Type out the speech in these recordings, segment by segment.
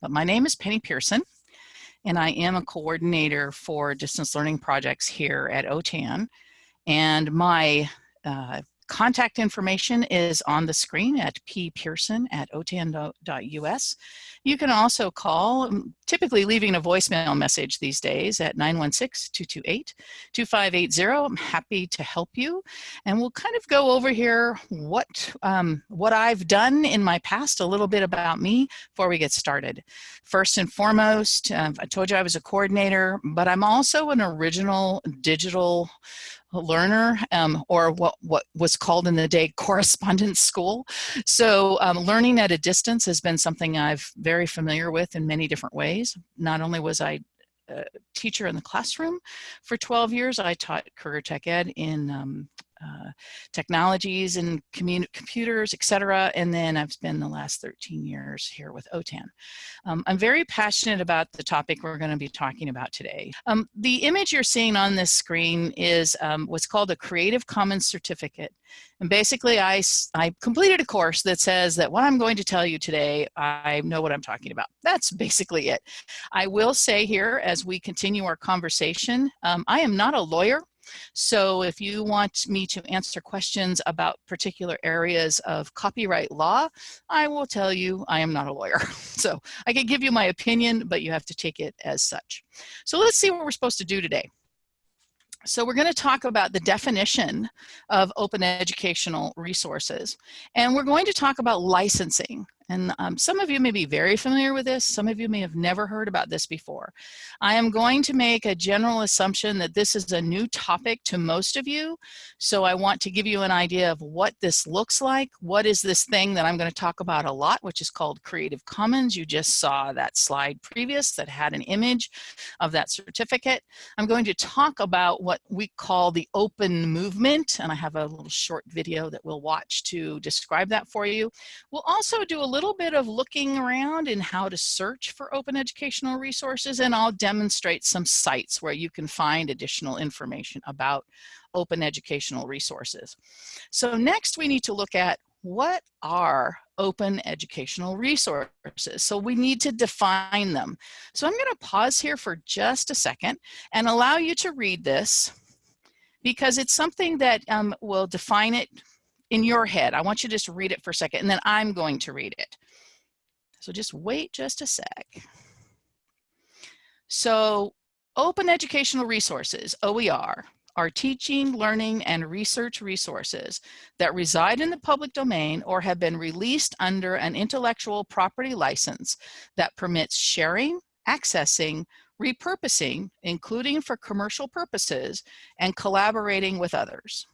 but my name is Penny Pearson, and I am a coordinator for distance learning projects here at OTAN. And my uh, Contact information is on the screen at ppearson at otan.us. You can also call, um, typically leaving a voicemail message these days at 916-228-2580. I'm happy to help you. And we'll kind of go over here what, um, what I've done in my past, a little bit about me before we get started. First and foremost, uh, I told you I was a coordinator, but I'm also an original digital learner um, or what, what was called in the day correspondence school. So um, learning at a distance has been something I've very familiar with in many different ways. Not only was I a teacher in the classroom for 12 years, I taught career tech ed in um, uh, technologies and computers, etc. And then I've spent the last 13 years here with OTAN. Um, I'm very passionate about the topic we're going to be talking about today. Um, the image you're seeing on this screen is um, what's called a Creative Commons certificate. And basically, I, I completed a course that says that what I'm going to tell you today, I know what I'm talking about. That's basically it. I will say here, as we continue our conversation, um, I am not a lawyer. So if you want me to answer questions about particular areas of copyright law, I will tell you I am not a lawyer. So I can give you my opinion, but you have to take it as such. So let's see what we're supposed to do today. So we're going to talk about the definition of open educational resources. And we're going to talk about licensing. And um, some of you may be very familiar with this. Some of you may have never heard about this before. I am going to make a general assumption that this is a new topic to most of you. So I want to give you an idea of what this looks like. What is this thing that I'm going to talk about a lot, which is called Creative Commons. You just saw that slide previous that had an image of that certificate. I'm going to talk about what we call the open movement. And I have a little short video that we'll watch to describe that for you. We'll also do a little little bit of looking around in how to search for open educational resources and I'll demonstrate some sites where you can find additional information about open educational resources. So next we need to look at what are open educational resources? So we need to define them. So I'm going to pause here for just a second and allow you to read this because it's something that um, will define it in your head. I want you to just read it for a second and then I'm going to read it. So just wait just a sec. So open educational resources, OER, are teaching, learning, and research resources that reside in the public domain or have been released under an intellectual property license that permits sharing, accessing, repurposing, including for commercial purposes, and collaborating with others.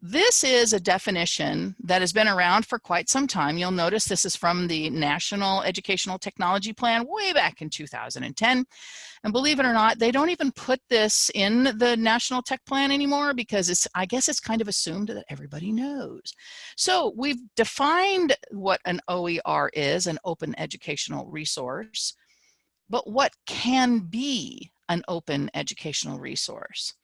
This is a definition that has been around for quite some time. You'll notice this is from the National Educational Technology Plan way back in 2010. And believe it or not, they don't even put this in the National Tech Plan anymore because it's, I guess it's kind of assumed that everybody knows. So we've defined what an OER is, an open educational resource, but what can be an open educational resource?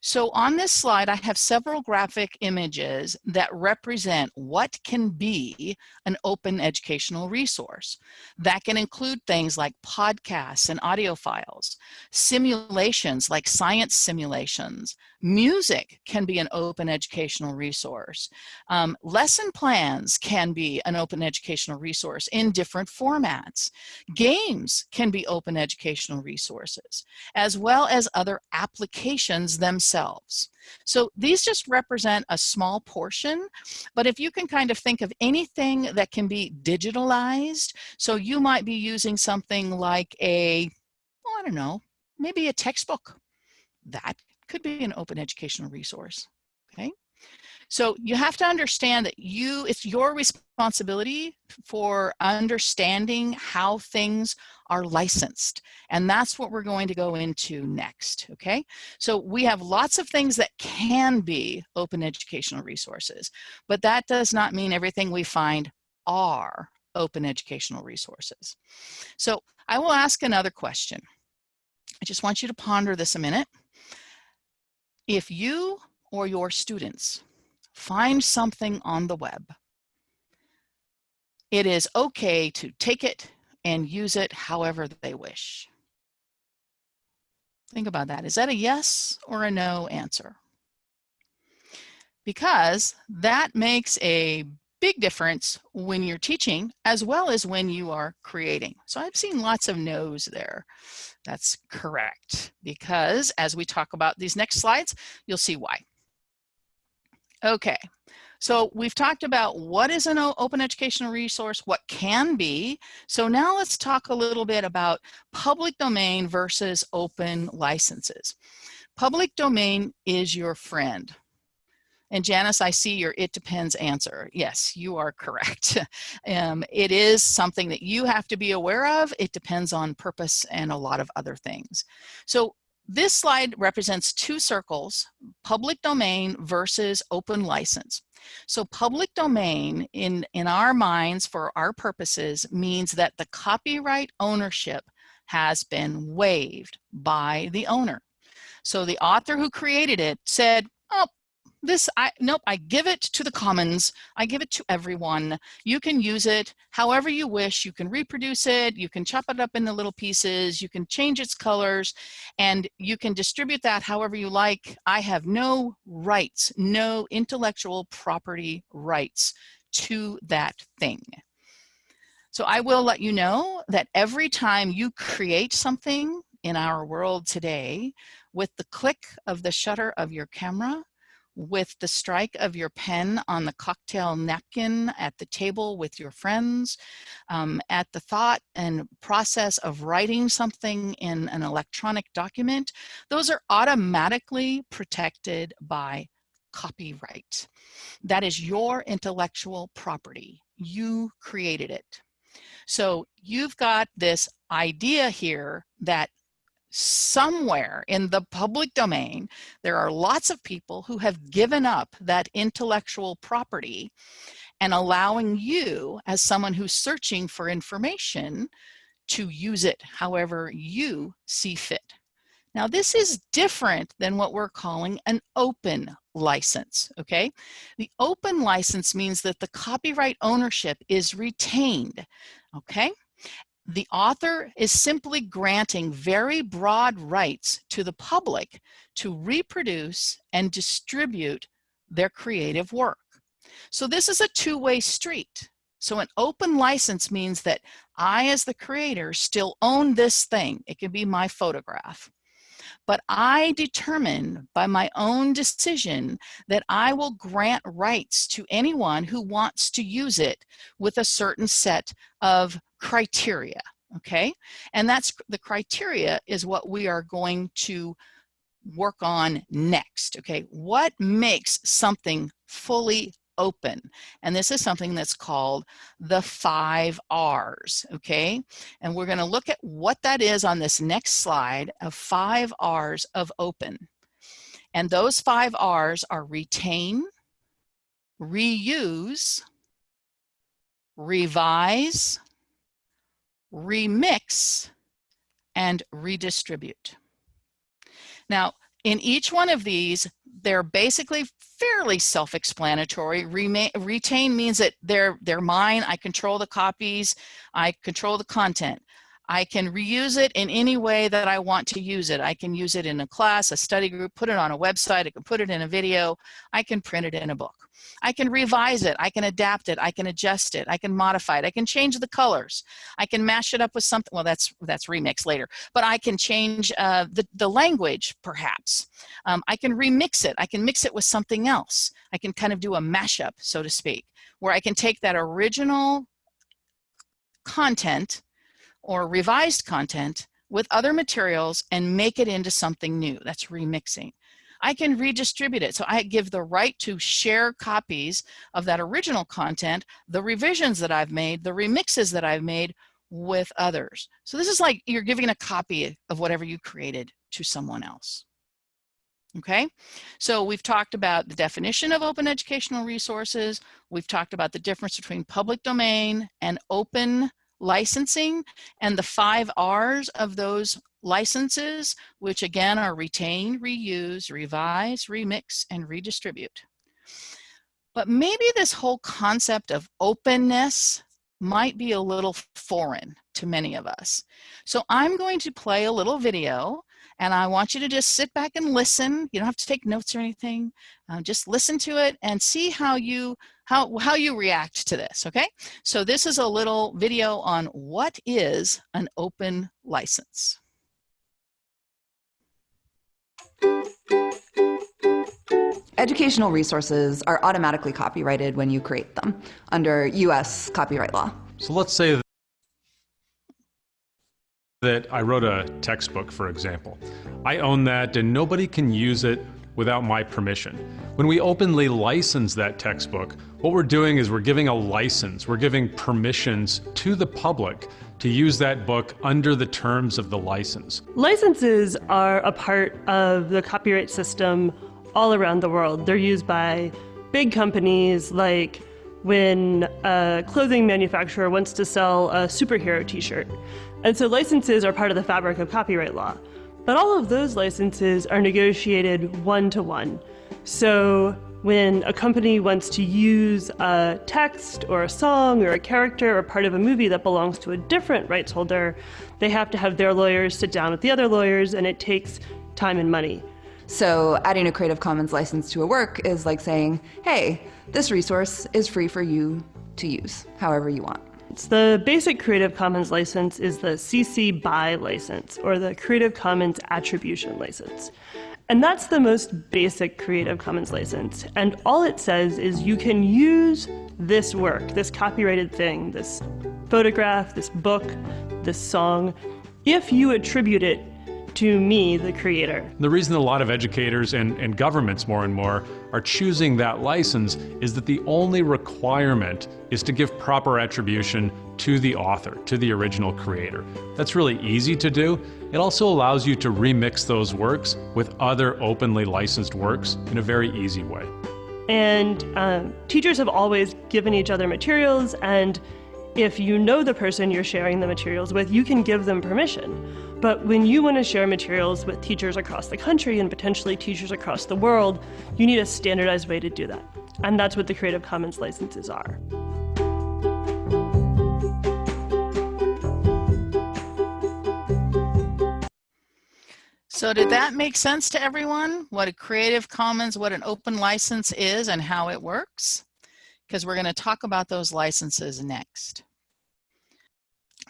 So on this slide, I have several graphic images that represent what can be an open educational resource. That can include things like podcasts and audio files, simulations like science simulations, music can be an open educational resource. Um, lesson plans can be an open educational resource in different formats. Games can be open educational resources, as well as other applications themselves. So these just represent a small portion, but if you can kind of think of anything that can be digitalized, so you might be using something like a, I don't know, maybe a textbook. That could be an open educational resource, okay? So you have to understand that you, it's your responsibility for understanding how things are licensed. And that's what we're going to go into next, okay? So we have lots of things that can be open educational resources, but that does not mean everything we find are open educational resources. So I will ask another question. I just want you to ponder this a minute. If you or your students find something on the web. It is okay to take it and use it however they wish. Think about that. Is that a yes or a no answer? Because that makes a big difference when you're teaching as well as when you are creating. So I've seen lots of no's there. That's correct because as we talk about these next slides, you'll see why. Okay, so we've talked about what is an open educational resource, what can be. So now let's talk a little bit about public domain versus open licenses. Public domain is your friend. And Janice, I see your it depends answer. Yes, you are correct. um, it is something that you have to be aware of. It depends on purpose and a lot of other things. So this slide represents two circles, public domain versus open license. So public domain in, in our minds for our purposes means that the copyright ownership has been waived by the owner. So the author who created it said, oh, this, I nope, I give it to the commons. I give it to everyone. You can use it however you wish. You can reproduce it. You can chop it up into little pieces. You can change its colors and you can distribute that however you like. I have no rights, no intellectual property rights to that thing. So I will let you know that every time you create something in our world today, with the click of the shutter of your camera, with the strike of your pen on the cocktail napkin at the table with your friends, um, at the thought and process of writing something in an electronic document, those are automatically protected by copyright. That is your intellectual property. You created it. So you've got this idea here that somewhere in the public domain, there are lots of people who have given up that intellectual property and allowing you as someone who's searching for information to use it however you see fit. Now this is different than what we're calling an open license, okay? The open license means that the copyright ownership is retained, okay? The author is simply granting very broad rights to the public to reproduce and distribute their creative work. So this is a two-way street. So an open license means that I, as the creator, still own this thing. It can be my photograph. But I determine by my own decision that I will grant rights to anyone who wants to use it with a certain set of criteria, okay? And that's the criteria is what we are going to work on next, okay? What makes something fully open. And this is something that's called the five R's, okay? And we're gonna look at what that is on this next slide of five R's of open. And those five R's are retain, reuse, revise, remix, and redistribute. Now, in each one of these, they're basically fairly self-explanatory. Retain means that they're, they're mine, I control the copies, I control the content. I can reuse it in any way that I want to use it. I can use it in a class, a study group, put it on a website, I can put it in a video, I can print it in a book. I can revise it, I can adapt it, I can adjust it, I can modify it, I can change the colors, I can mash it up with something, well that's that's remix later, but I can change uh, the, the language perhaps. Um, I can remix it, I can mix it with something else. I can kind of do a mashup, so to speak, where I can take that original content or revised content with other materials and make it into something new. That's remixing. I can redistribute it. So I give the right to share copies of that original content, the revisions that I've made, the remixes that I've made with others. So this is like you're giving a copy of whatever you created to someone else. Okay, so we've talked about the definition of open educational resources. We've talked about the difference between public domain and open licensing and the five R's of those licenses, which again are retain, reuse, revise, remix, and redistribute. But maybe this whole concept of openness might be a little foreign to many of us. So I'm going to play a little video and I want you to just sit back and listen. You don't have to take notes or anything. Uh, just listen to it and see how you how how you react to this. Okay. So this is a little video on what is an open license. Educational resources are automatically copyrighted when you create them under U.S. copyright law. So let's say that I wrote a textbook, for example. I own that and nobody can use it without my permission. When we openly license that textbook, what we're doing is we're giving a license, we're giving permissions to the public to use that book under the terms of the license. Licenses are a part of the copyright system all around the world. They're used by big companies like when a clothing manufacturer wants to sell a superhero t-shirt. And so licenses are part of the fabric of copyright law. But all of those licenses are negotiated one-to-one. -one. So when a company wants to use a text or a song or a character or part of a movie that belongs to a different rights holder, they have to have their lawyers sit down with the other lawyers and it takes time and money. So adding a Creative Commons license to a work is like saying, hey, this resource is free for you to use however you want. The basic Creative Commons license is the CC BY license, or the Creative Commons Attribution license. And that's the most basic Creative Commons license. And all it says is you can use this work, this copyrighted thing, this photograph, this book, this song, if you attribute it to me, the creator. The reason a lot of educators and, and governments more and more are choosing that license is that the only requirement is to give proper attribution to the author, to the original creator. That's really easy to do. It also allows you to remix those works with other openly licensed works in a very easy way. And um, teachers have always given each other materials and if you know the person you're sharing the materials with, you can give them permission. But when you want to share materials with teachers across the country and potentially teachers across the world, you need a standardized way to do that. And that's what the Creative Commons licenses are. So did that make sense to everyone? What a Creative Commons, what an open license is and how it works? Because we're going to talk about those licenses next.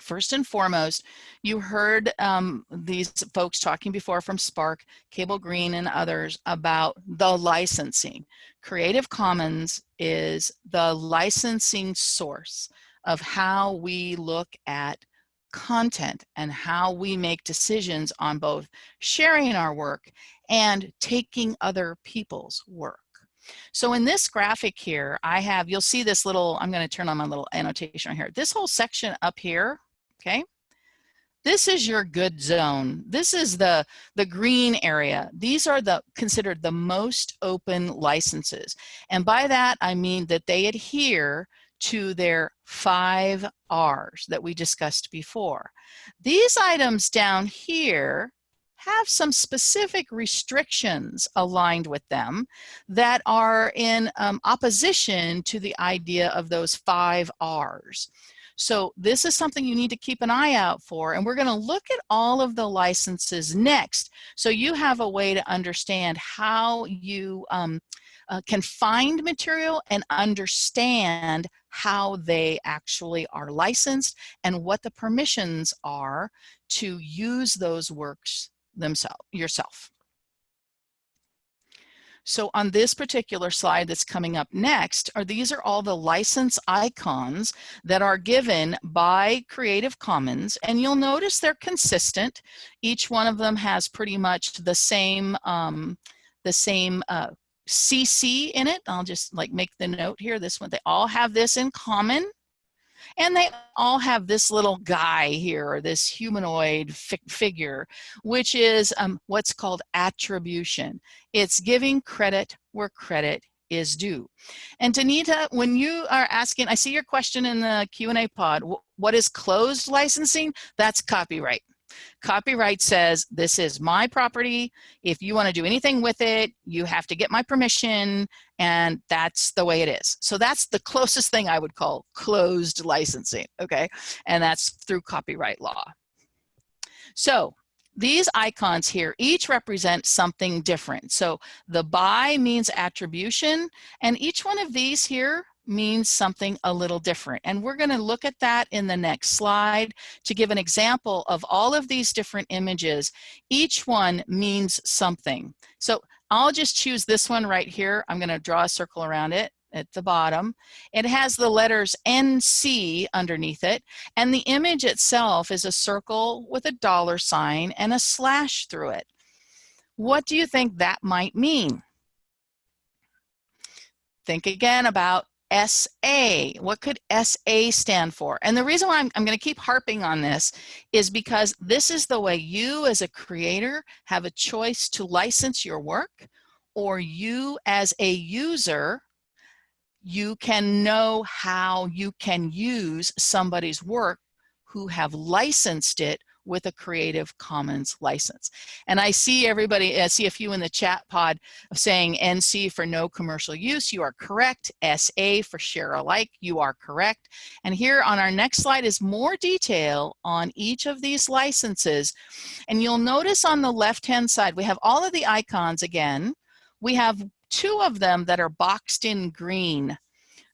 First and foremost, you heard um, these folks talking before from SPARC, Cable Green and others about the licensing. Creative Commons is the licensing source of how we look at content and how we make decisions on both sharing our work and taking other people's work. So in this graphic here, I have, you'll see this little, I'm gonna turn on my little annotation here. This whole section up here okay? This is your good zone. This is the, the green area. These are the considered the most open licenses. And by that, I mean that they adhere to their five R's that we discussed before. These items down here have some specific restrictions aligned with them that are in um, opposition to the idea of those five R's. So this is something you need to keep an eye out for. And we're going to look at all of the licenses next. So you have a way to understand how you um, uh, can find material and understand how they actually are licensed and what the permissions are to use those works themselves yourself. So on this particular slide that's coming up next, are these are all the license icons that are given by Creative Commons. And you'll notice they're consistent. Each one of them has pretty much the same, um, the same uh, CC in it. I'll just like make the note here. This one, they all have this in common. And they all have this little guy here, or this humanoid fi figure, which is um, what's called attribution. It's giving credit where credit is due. And Danita, when you are asking, I see your question in the Q&A pod, what is closed licensing? That's copyright. Copyright says, this is my property. If you want to do anything with it, you have to get my permission, and that's the way it is. So that's the closest thing I would call closed licensing, okay? And that's through copyright law. So these icons here each represent something different. So the by means attribution, and each one of these here means something a little different. And we're going to look at that in the next slide to give an example of all of these different images. Each one means something. So I'll just choose this one right here. I'm going to draw a circle around it at the bottom. It has the letters NC underneath it, and the image itself is a circle with a dollar sign and a slash through it. What do you think that might mean? Think again about SA. What could SA stand for? And the reason why I'm, I'm going to keep harping on this is because this is the way you as a creator have a choice to license your work or you as a user you can know how you can use somebody's work who have licensed it with a Creative Commons license. And I see everybody, I see a few in the chat pod saying NC for no commercial use. You are correct. SA for share alike. You are correct. And here on our next slide is more detail on each of these licenses. And you'll notice on the left-hand side, we have all of the icons again. We have two of them that are boxed in green.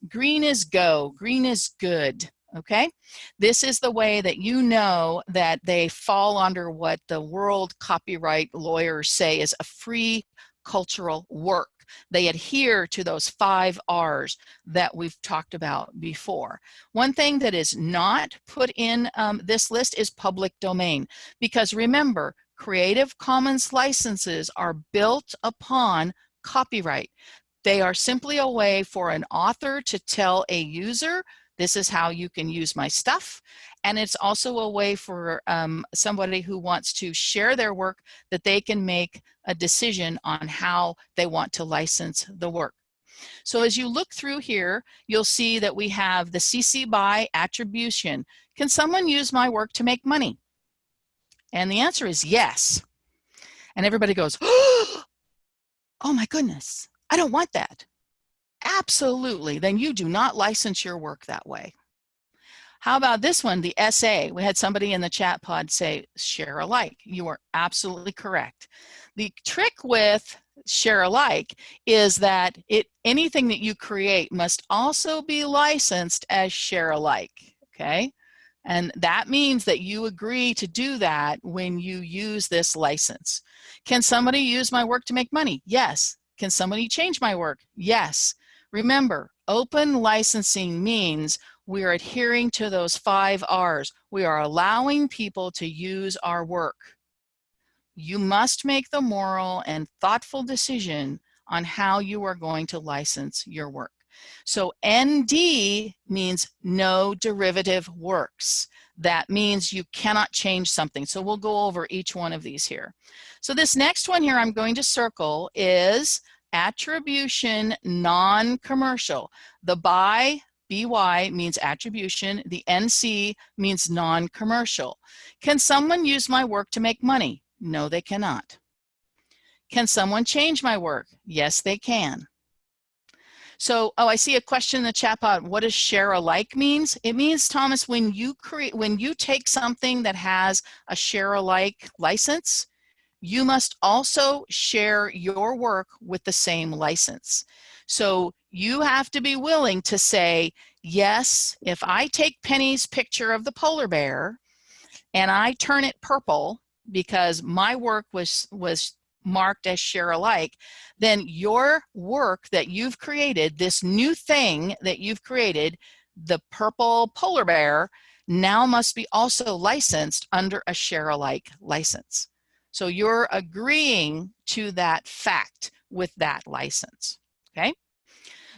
Green is go, green is good okay? This is the way that you know that they fall under what the world copyright lawyers say is a free cultural work. They adhere to those five R's that we've talked about before. One thing that is not put in um, this list is public domain, because remember, Creative Commons licenses are built upon copyright. They are simply a way for an author to tell a user this is how you can use my stuff. And it's also a way for um, somebody who wants to share their work that they can make a decision on how they want to license the work. So as you look through here, you'll see that we have the CC BY attribution. Can someone use my work to make money? And the answer is yes. And everybody goes, oh my goodness, I don't want that. Absolutely, then you do not license your work that way. How about this one, the SA? We had somebody in the chat pod say share alike. You are absolutely correct. The trick with share alike is that it anything that you create must also be licensed as share alike, okay? And that means that you agree to do that when you use this license. Can somebody use my work to make money? Yes. Can somebody change my work? Yes. Remember, open licensing means we are adhering to those five R's. We are allowing people to use our work. You must make the moral and thoughtful decision on how you are going to license your work. So ND means no derivative works. That means you cannot change something. So we'll go over each one of these here. So this next one here I'm going to circle is attribution non-commercial. The by BY means attribution, the NC means non-commercial. Can someone use my work to make money? No, they cannot. Can someone change my work? Yes, they can. So, oh, I see a question in the chat pod. What does share alike means? It means, Thomas, when you create, when you take something that has a share alike license, you must also share your work with the same license. So you have to be willing to say, yes, if I take Penny's picture of the polar bear and I turn it purple because my work was, was marked as share alike, then your work that you've created, this new thing that you've created, the purple polar bear, now must be also licensed under a share alike license. So you're agreeing to that fact with that license, okay?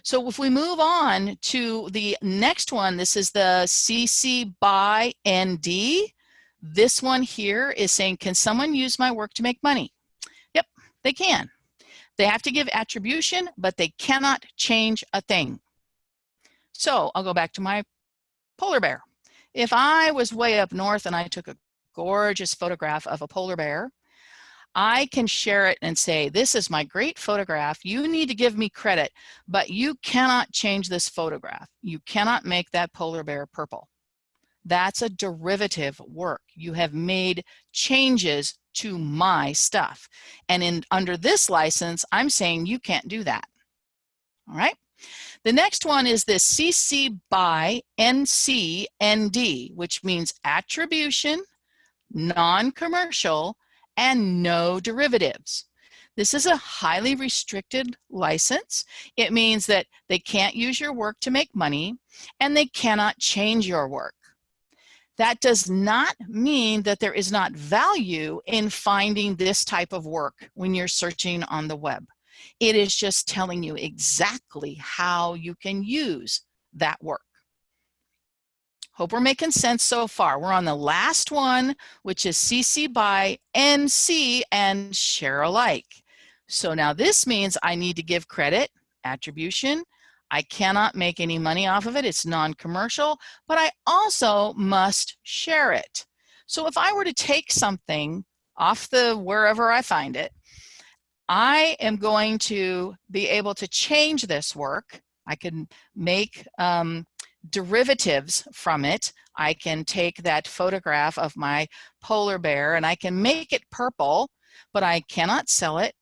So if we move on to the next one, this is the CC by ND. This one here is saying, can someone use my work to make money? Yep, they can. They have to give attribution, but they cannot change a thing. So I'll go back to my polar bear. If I was way up north and I took a gorgeous photograph of a polar bear, I can share it and say, this is my great photograph. You need to give me credit, but you cannot change this photograph. You cannot make that polar bear purple. That's a derivative work. You have made changes to my stuff. And in under this license, I'm saying you can't do that. All right. The next one is this CC by NC ND, which means attribution, non-commercial, and no derivatives. This is a highly restricted license. It means that they can't use your work to make money and they cannot change your work. That does not mean that there is not value in finding this type of work when you're searching on the web. It is just telling you exactly how you can use that work. Hope we're making sense so far. We're on the last one, which is CC by NC and share alike. So now this means I need to give credit, attribution. I cannot make any money off of it. It's non-commercial, but I also must share it. So if I were to take something off the wherever I find it, I am going to be able to change this work. I can make um, derivatives from it. I can take that photograph of my polar bear and I can make it purple, but I cannot sell it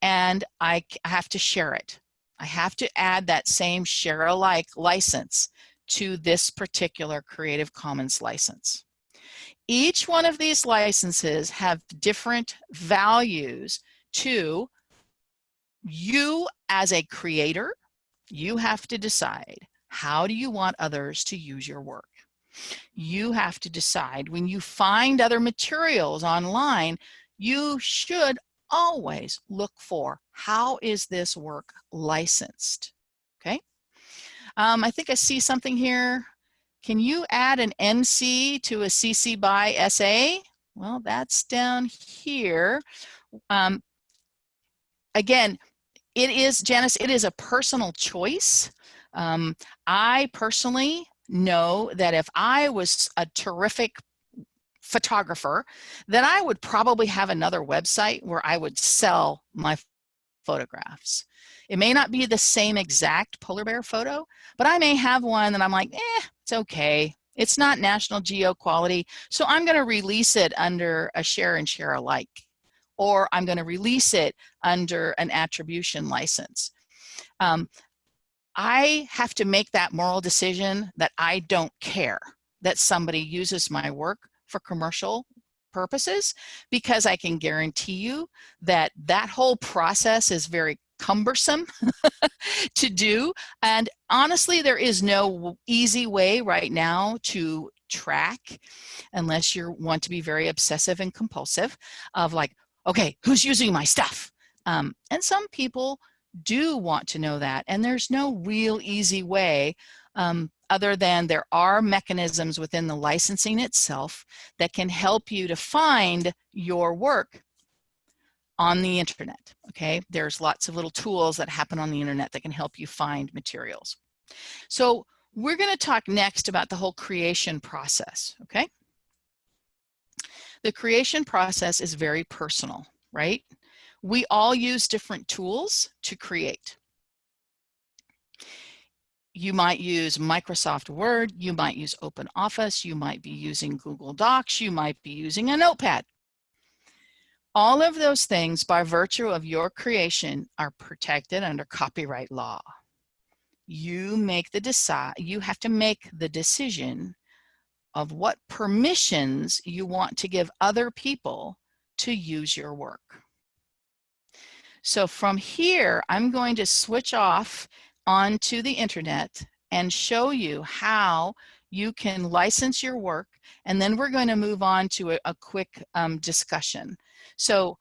and I have to share it. I have to add that same share alike license to this particular Creative Commons license. Each one of these licenses have different values to you as a creator. You have to decide how do you want others to use your work? You have to decide when you find other materials online, you should always look for how is this work licensed? Okay. Um, I think I see something here. Can you add an NC to a CC by SA? Well, that's down here. Um, again, it is, Janice, it is a personal choice. Um, I personally know that if I was a terrific photographer, then I would probably have another website where I would sell my photographs. It may not be the same exact polar bear photo, but I may have one that I'm like, eh, it's okay. It's not National Geo quality, so I'm going to release it under a share and share alike, or I'm going to release it under an attribution license. Um, I have to make that moral decision that I don't care that somebody uses my work for commercial purposes because I can guarantee you that that whole process is very cumbersome to do. And honestly, there is no easy way right now to track unless you want to be very obsessive and compulsive of like, okay, who's using my stuff? Um, and some people do want to know that. And there's no real easy way um, other than there are mechanisms within the licensing itself that can help you to find your work on the internet, okay? There's lots of little tools that happen on the internet that can help you find materials. So we're gonna talk next about the whole creation process, okay? The creation process is very personal, right? We all use different tools to create. You might use Microsoft Word, you might use OpenOffice, you might be using Google Docs, you might be using a notepad. All of those things, by virtue of your creation, are protected under copyright law. You make the decide, you have to make the decision of what permissions you want to give other people to use your work. So from here, I'm going to switch off onto the internet and show you how you can license your work. And then we're going to move on to a, a quick um, discussion. So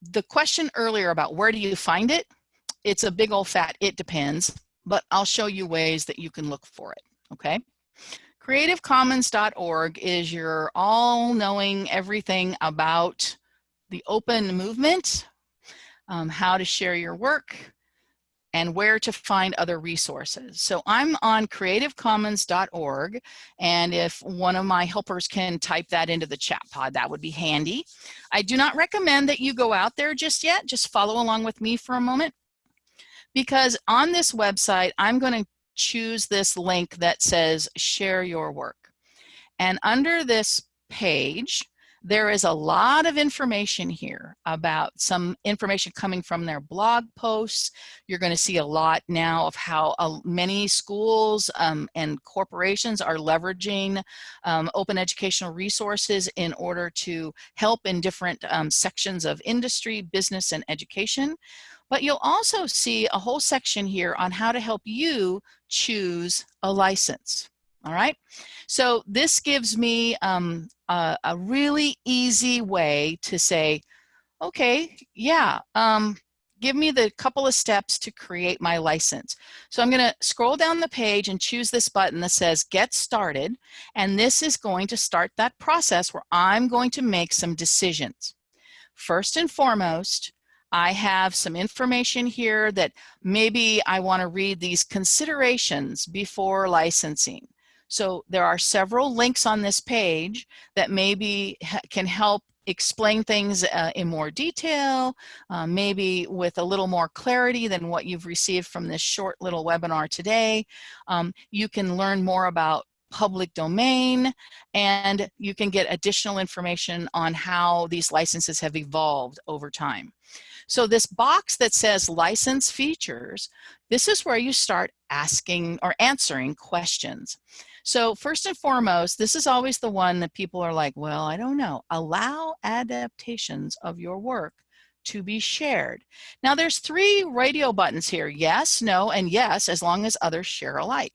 the question earlier about where do you find it? It's a big old fat, it depends, but I'll show you ways that you can look for it, okay? CreativeCommons.org is your all-knowing everything about the open movement um, how to share your work. and where to find other resources. So I'm on creativecommons.org, and if one of my helpers can type that into the chat pod, that would be handy. I do not recommend that you go out there just yet, just follow along with me for a moment, because on this website, I'm going to choose this link that says share your work. And under this page, there is a lot of information here about some information coming from their blog posts. You're going to see a lot now of how uh, many schools um, and corporations are leveraging um, open educational resources in order to help in different um, sections of industry, business, and education. But you'll also see a whole section here on how to help you choose a license. All right, so this gives me um, a, a, really easy way to say, okay, yeah, um, give me the couple of steps to create my license. So I'm gonna scroll down the page and choose this button that says get started. And this is going to start that process where I'm going to make some decisions. First and foremost, I have some information here that maybe I wanna read these considerations before licensing. So there are several links on this page that maybe can help explain things uh, in more detail, uh, maybe with a little more clarity than what you've received from this short little webinar today. Um, you can learn more about public domain and you can get additional information on how these licenses have evolved over time. So this box that says license features, this is where you start asking or answering questions. So first and foremost, this is always the one that people are like, well, I don't know. Allow adaptations of your work to be shared. Now there's three radio buttons here, yes, no, and yes, as long as others share alike.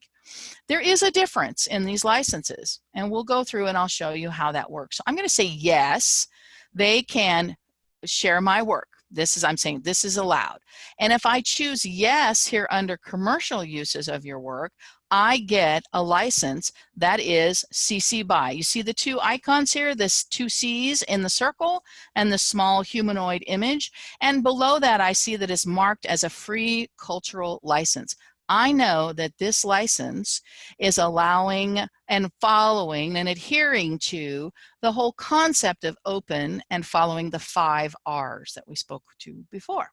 There is a difference in these licenses, and we'll go through and I'll show you how that works. So I'm gonna say yes, they can share my work. This is, I'm saying this is allowed. And if I choose yes here under commercial uses of your work, I get a license that is CC BY. You see the two icons here, this two C's in the circle and the small humanoid image. And below that, I see that it's marked as a free cultural license. I know that this license is allowing and following and adhering to the whole concept of open and following the five R's that we spoke to before.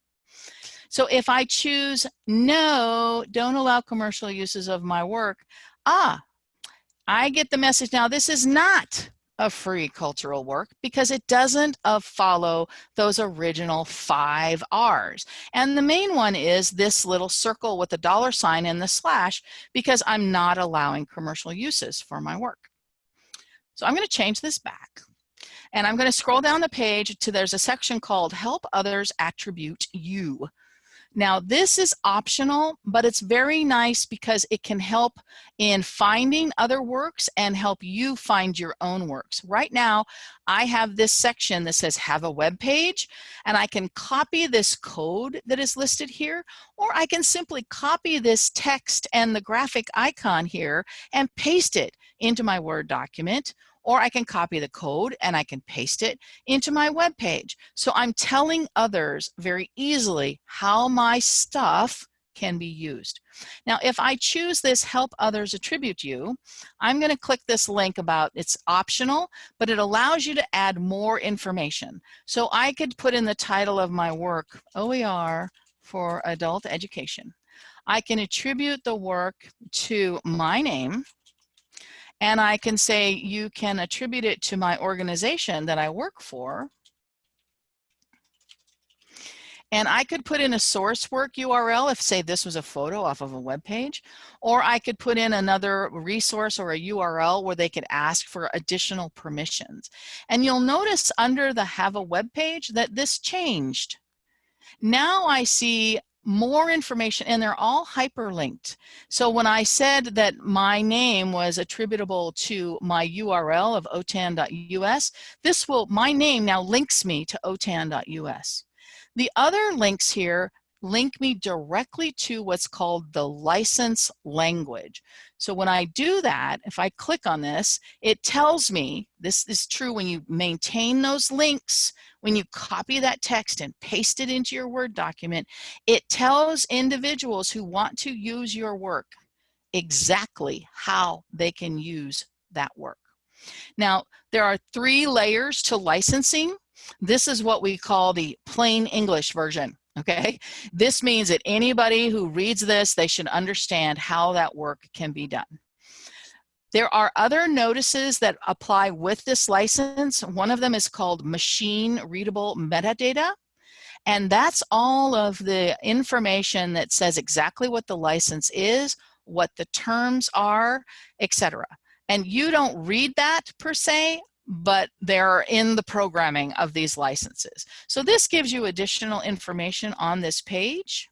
So if I choose no, don't allow commercial uses of my work, ah, I get the message now this is not a free cultural work because it doesn't uh, follow those original five R's. And the main one is this little circle with the dollar sign and the slash because I'm not allowing commercial uses for my work. So I'm going to change this back. And I'm going to scroll down the page to there's a section called Help Others Attribute You. Now this is optional, but it's very nice because it can help in finding other works and help you find your own works. Right now, I have this section that says have a web page and I can copy this code that is listed here, or I can simply copy this text and the graphic icon here and paste it into my Word document or I can copy the code and I can paste it into my web page. So I'm telling others very easily how my stuff can be used. Now, if I choose this help others attribute you, I'm gonna click this link about it's optional, but it allows you to add more information. So I could put in the title of my work, OER for adult education. I can attribute the work to my name, and I can say you can attribute it to my organization that I work for. And I could put in a source work URL if say this was a photo off of a web page, or I could put in another resource or a URL where they could ask for additional permissions. And you'll notice under the have a web page that this changed. Now I see more information and they're all hyperlinked. So when I said that my name was attributable to my URL of otan.us, this will, my name now links me to otan.us. The other links here link me directly to what's called the license language. So when I do that, if I click on this, it tells me, this is true when you maintain those links, when you copy that text and paste it into your Word document, it tells individuals who want to use your work exactly how they can use that work. Now, there are three layers to licensing. This is what we call the plain English version, okay? This means that anybody who reads this, they should understand how that work can be done. There are other notices that apply with this license. One of them is called machine readable metadata. And that's all of the information that says exactly what the license is, what the terms are, etc. And you don't read that per se, but they're in the programming of these licenses. So this gives you additional information on this page.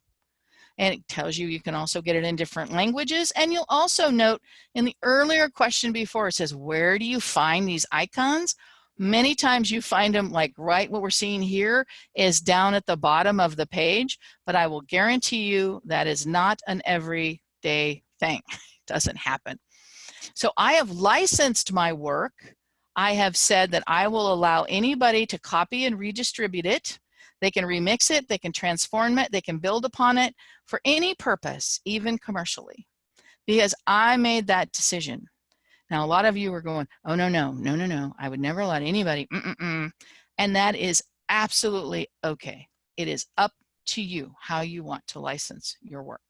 And it tells you you can also get it in different languages. And you'll also note in the earlier question before, it says, where do you find these icons? Many times you find them like right what we're seeing here is down at the bottom of the page, but I will guarantee you that is not an everyday thing. It doesn't happen. So I have licensed my work. I have said that I will allow anybody to copy and redistribute it. They can remix it, they can transform it, they can build upon it for any purpose, even commercially, because I made that decision. Now, a lot of you are going, oh, no, no, no, no, no. I would never let anybody, mm -mm -mm. and that is absolutely okay. It is up to you how you want to license your work.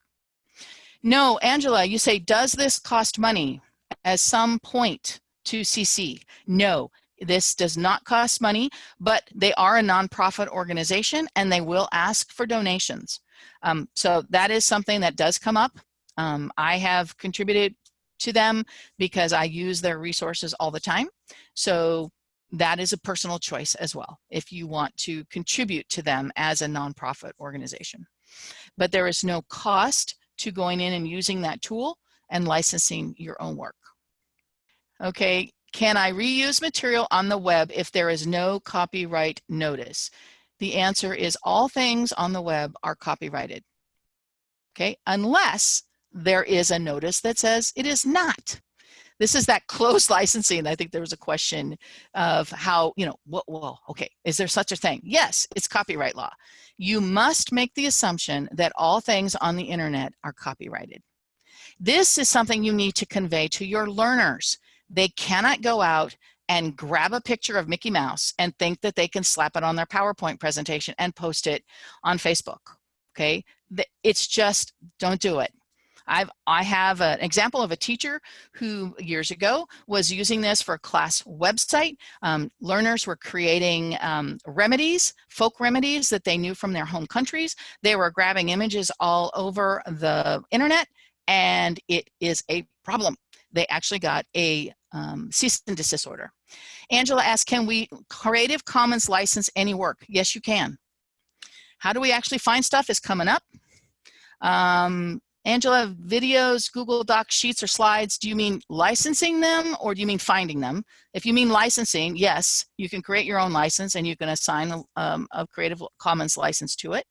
No, Angela, you say, does this cost money? at some point to CC. No, this does not cost money, but they are a nonprofit organization and they will ask for donations. Um, so that is something that does come up. Um, I have contributed to them because I use their resources all the time. So that is a personal choice as well if you want to contribute to them as a nonprofit organization. But there is no cost to going in and using that tool and licensing your own work. Okay, can I reuse material on the web if there is no copyright notice? The answer is all things on the web are copyrighted. Okay, unless there is a notice that says it is not. This is that closed licensing. I think there was a question of how, you know, what, well, okay, is there such a thing? Yes, it's copyright law. You must make the assumption that all things on the internet are copyrighted. This is something you need to convey to your learners. They cannot go out and grab a picture of Mickey Mouse and think that they can slap it on their PowerPoint presentation and post it on Facebook, okay? It's just, don't do it. I've, I have an example of a teacher who years ago was using this for a class website. Um, learners were creating um, remedies, folk remedies that they knew from their home countries. They were grabbing images all over the internet and it is a problem they actually got a um, cease and desist order. Angela asked, can we Creative Commons license any work? Yes, you can. How do we actually find stuff is coming up. Um, Angela, videos, Google Docs, sheets, or slides, do you mean licensing them or do you mean finding them? If you mean licensing, yes, you can create your own license and you can assign um, a Creative Commons license to it.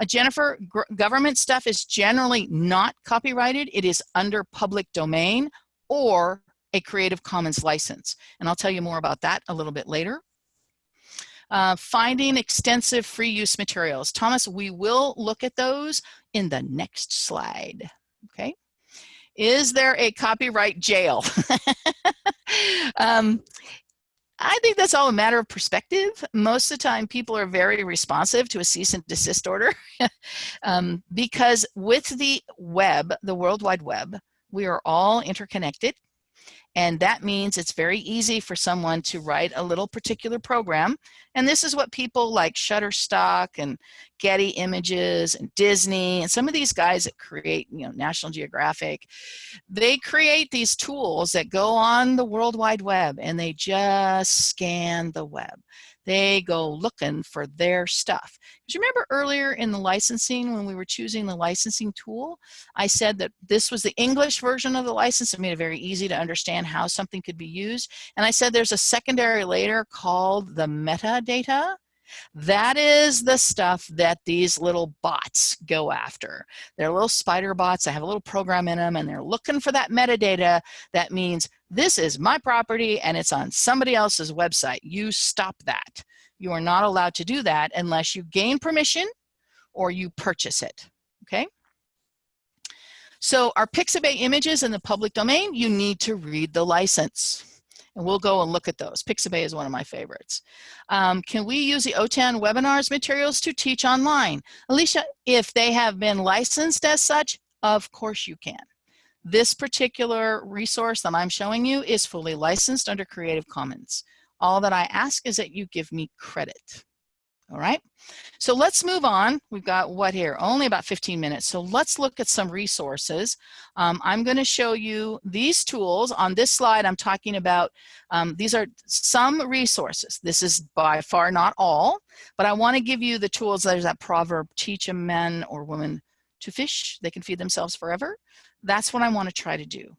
Uh, Jennifer, government stuff is generally not copyrighted. It is under public domain or a Creative Commons license. And I'll tell you more about that a little bit later. Uh, finding extensive free use materials. Thomas, we will look at those in the next slide, okay? Is there a copyright jail? um, I think that's all a matter of perspective. Most of the time, people are very responsive to a cease and desist order um, because with the web, the World Wide Web, we are all interconnected. And that means it's very easy for someone to write a little particular program. And this is what people like Shutterstock and Getty Images and Disney and some of these guys that create, you know, National Geographic, they create these tools that go on the World Wide Web and they just scan the web they go looking for their stuff. Because remember earlier in the licensing, when we were choosing the licensing tool, I said that this was the English version of the license. It made it very easy to understand how something could be used. And I said there's a secondary layer called the metadata. That is the stuff that these little bots go after. They're little spider bots. They have a little program in them and they're looking for that metadata that means this is my property and it's on somebody else's website. You stop that. You are not allowed to do that unless you gain permission or you purchase it, okay? So our Pixabay images in the public domain, you need to read the license. And we'll go and look at those. Pixabay is one of my favorites. Um, can we use the OTAN webinars materials to teach online? Alicia, if they have been licensed as such, of course you can. This particular resource that I'm showing you is fully licensed under Creative Commons. All that I ask is that you give me credit. All right, so let's move on. We've got what here? Only about 15 minutes. So let's look at some resources. Um, I'm going to show you these tools. On this slide, I'm talking about, um, these are some resources. This is by far not all, but I want to give you the tools. There's that proverb, teach a man or woman to fish, they can feed themselves forever. That's what I want to try to do.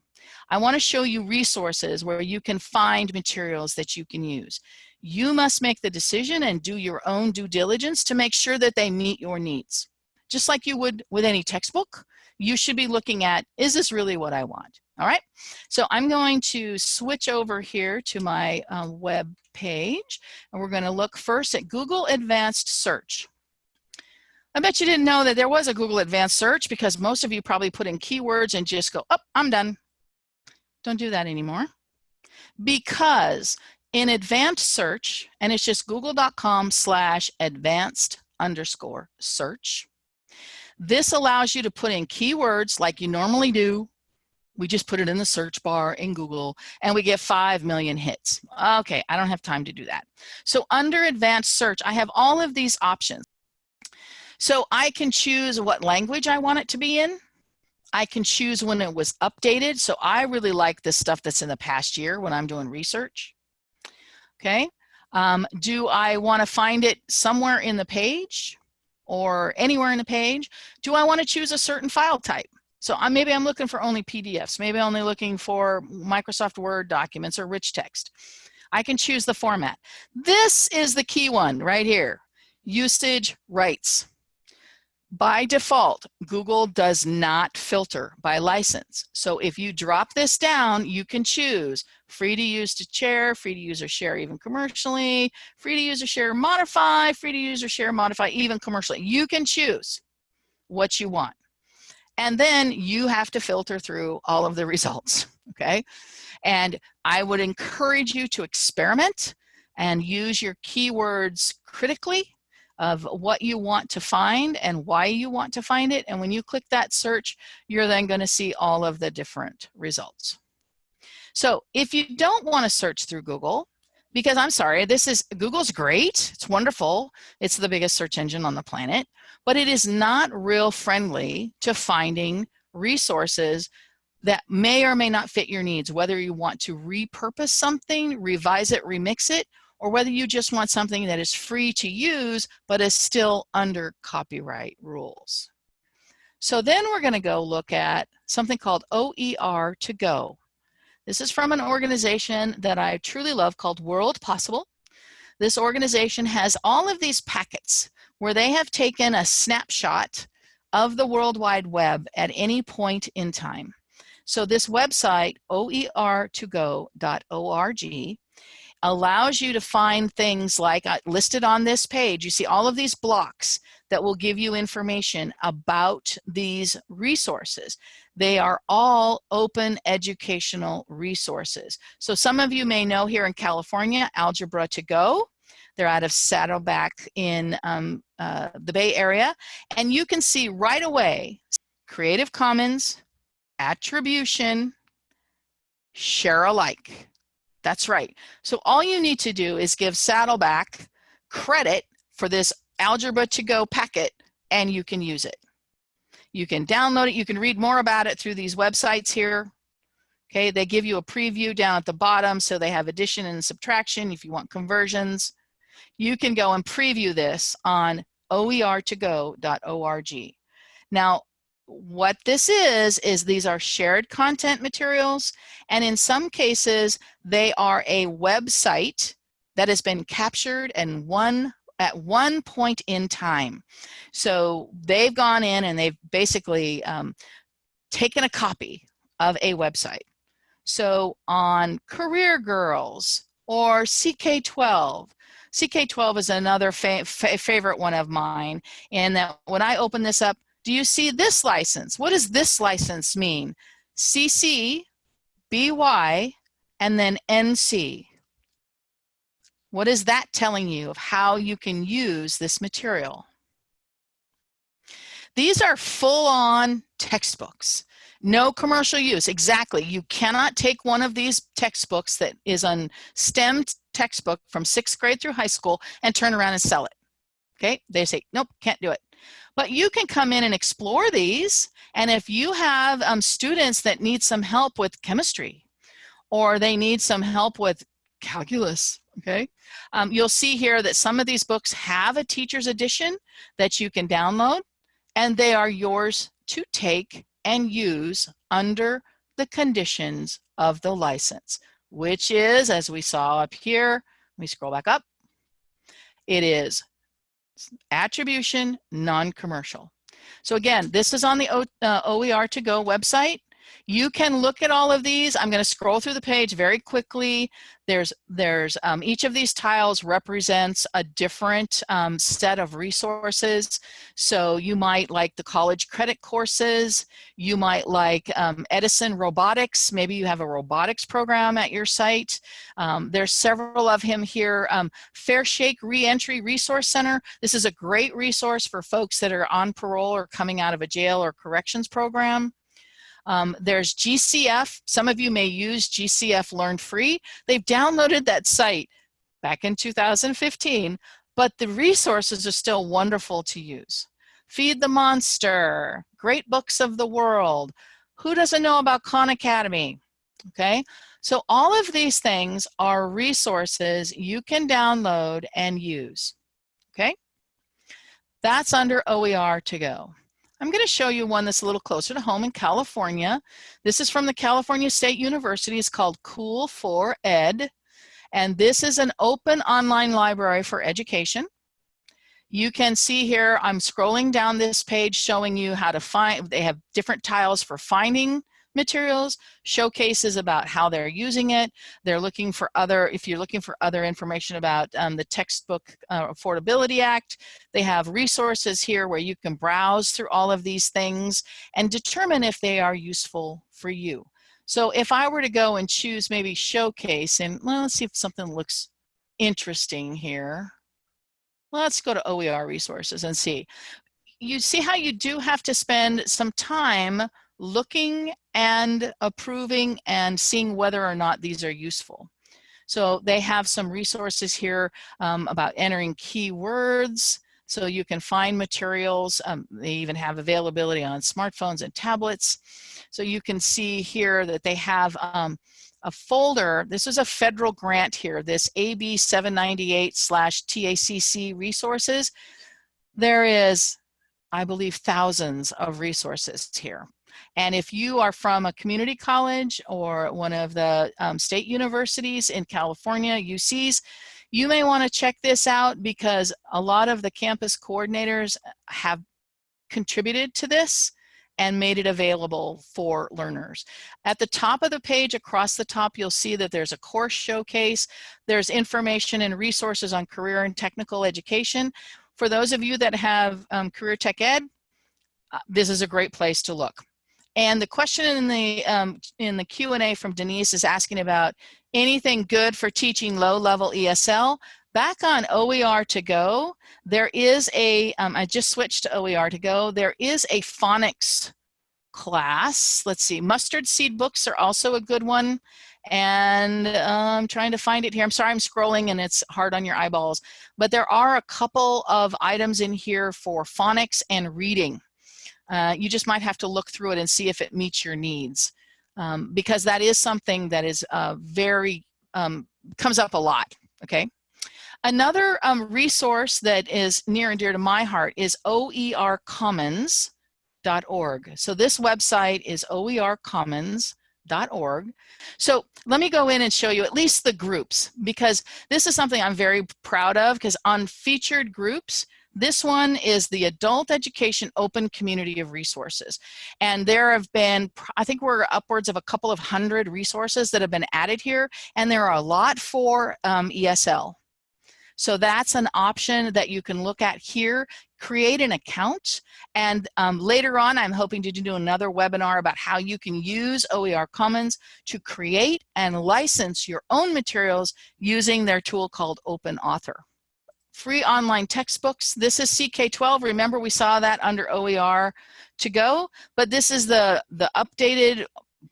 I want to show you resources where you can find materials that you can use. You must make the decision and do your own due diligence to make sure that they meet your needs. Just like you would with any textbook, you should be looking at, is this really what I want? All right, so I'm going to switch over here to my uh, web page and we're going to look first at Google Advanced Search. I bet you didn't know that there was a Google Advanced Search because most of you probably put in keywords and just go, oh, I'm done. Don't do that anymore. Because in advanced search, and it's just google.com slash advanced underscore search. This allows you to put in keywords like you normally do. We just put it in the search bar in Google and we get 5 million hits. Okay, I don't have time to do that. So under advanced search, I have all of these options. So I can choose what language I want it to be in. I can choose when it was updated. So I really like this stuff that's in the past year when I'm doing research okay? Um, do I want to find it somewhere in the page or anywhere in the page? Do I want to choose a certain file type? So I'm, maybe I'm looking for only PDFs. Maybe I'm only looking for Microsoft Word documents or rich text. I can choose the format. This is the key one right here, usage rights. By default, Google does not filter by license. So if you drop this down, you can choose free to use to share, free to use or share even commercially, free to use or share modify, free to use or share modify even commercially. You can choose what you want. And then you have to filter through all of the results, okay? And I would encourage you to experiment and use your keywords critically of what you want to find and why you want to find it. And when you click that search, you're then going to see all of the different results. So if you don't want to search through Google, because I'm sorry, this is Google's great, it's wonderful, it's the biggest search engine on the planet, but it is not real friendly to finding resources that may or may not fit your needs, whether you want to repurpose something, revise it, remix it, or whether you just want something that is free to use but is still under copyright rules. So then we're going to go look at something called OER to go. This is from an organization that I truly love called World Possible. This organization has all of these packets where they have taken a snapshot of the World Wide Web at any point in time. So this website, oer2go.org, allows you to find things like uh, listed on this page. You see all of these blocks that will give you information about these resources. They are all open educational resources. So some of you may know here in California, Algebra to Go. They're out of Saddleback in um, uh, the Bay Area. And you can see right away, Creative Commons, attribution, share alike. That's right. So all you need to do is give Saddleback credit for this Algebra to Go packet and you can use it. You can download it. You can read more about it through these websites here. Okay, they give you a preview down at the bottom so they have addition and subtraction if you want conversions. You can go and preview this on oer2go.org. Now, what this is, is these are shared content materials, and in some cases, they are a website that has been captured and one at one point in time. So they've gone in and they've basically um, taken a copy of a website. So on Career Girls or CK12, CK12 is another fa fa favorite one of mine. And that when I open this up, do you see this license? What does this license mean? CC, BY, and then NC. What is that telling you of how you can use this material? These are full-on textbooks. No commercial use, exactly. You cannot take one of these textbooks that is a STEM textbook from sixth grade through high school and turn around and sell it. Okay, they say, nope, can't do it. But you can come in and explore these. And if you have um, students that need some help with chemistry or they need some help with calculus, okay, um, you'll see here that some of these books have a teacher's edition that you can download and they are yours to take and use under the conditions of the license, which is, as we saw up here, let me scroll back up, it is attribution, non-commercial. So again, this is on the o, uh, OER to go website. You can look at all of these. I'm going to scroll through the page very quickly. There's, there's um, each of these tiles represents a different um, set of resources. So you might like the college credit courses. You might like um, Edison Robotics. Maybe you have a robotics program at your site. Um, there's several of him here. Um, Fair Shake Reentry Resource Center. This is a great resource for folks that are on parole or coming out of a jail or corrections program. Um, there's GCF. Some of you may use GCF Learn Free. They've downloaded that site back in 2015, but the resources are still wonderful to use. Feed the Monster, Great Books of the World. Who doesn't know about Khan Academy? Okay, so all of these things are resources you can download and use. Okay, that's under OER to go. I'm going to show you one that's a little closer to home in California. This is from the California State University. It's called Cool for Ed. And this is an open online library for education. You can see here, I'm scrolling down this page showing you how to find, they have different tiles for finding materials, showcases about how they're using it. They're looking for other, if you're looking for other information about um, the Textbook uh, Affordability Act, they have resources here where you can browse through all of these things and determine if they are useful for you. So if I were to go and choose maybe showcase and well, let's see if something looks interesting here. Let's go to OER resources and see. You see how you do have to spend some time looking and approving and seeing whether or not these are useful. So they have some resources here um, about entering keywords, so you can find materials. Um, they even have availability on smartphones and tablets. So you can see here that they have um, a folder. This is a federal grant here, this AB 798 slash TACC resources. There is, I believe, thousands of resources here. And if you are from a community college or one of the um, state universities in California, UCs, you may want to check this out because a lot of the campus coordinators have contributed to this and made it available for learners. At the top of the page, across the top, you'll see that there's a course showcase. There's information and resources on career and technical education. For those of you that have um, career tech ed, uh, this is a great place to look. And the question in the um, in the Q&A from Denise is asking about anything good for teaching low-level ESL. Back on OER to go, there is a. Um, I just switched to OER to go, there is a phonics class. Let's see, mustard seed books are also a good one. And I'm trying to find it here. I'm sorry I'm scrolling and it's hard on your eyeballs. But there are a couple of items in here for phonics and reading. Uh, you just might have to look through it and see if it meets your needs um, because that is something that is uh, very, um, comes up a lot, okay? Another um, resource that is near and dear to my heart is oercommons.org. So this website is oercommons.org org. So let me go in and show you at least the groups because this is something I'm very proud of because on featured groups, this one is the Adult Education Open Community of Resources. And there have been, I think we're upwards of a couple of hundred resources that have been added here, and there are a lot for um, ESL. So that's an option that you can look at here create an account. And um, later on, I'm hoping to do another webinar about how you can use OER Commons to create and license your own materials using their tool called Open Author. Free online textbooks. This is CK12. Remember we saw that under OER to go, but this is the, the updated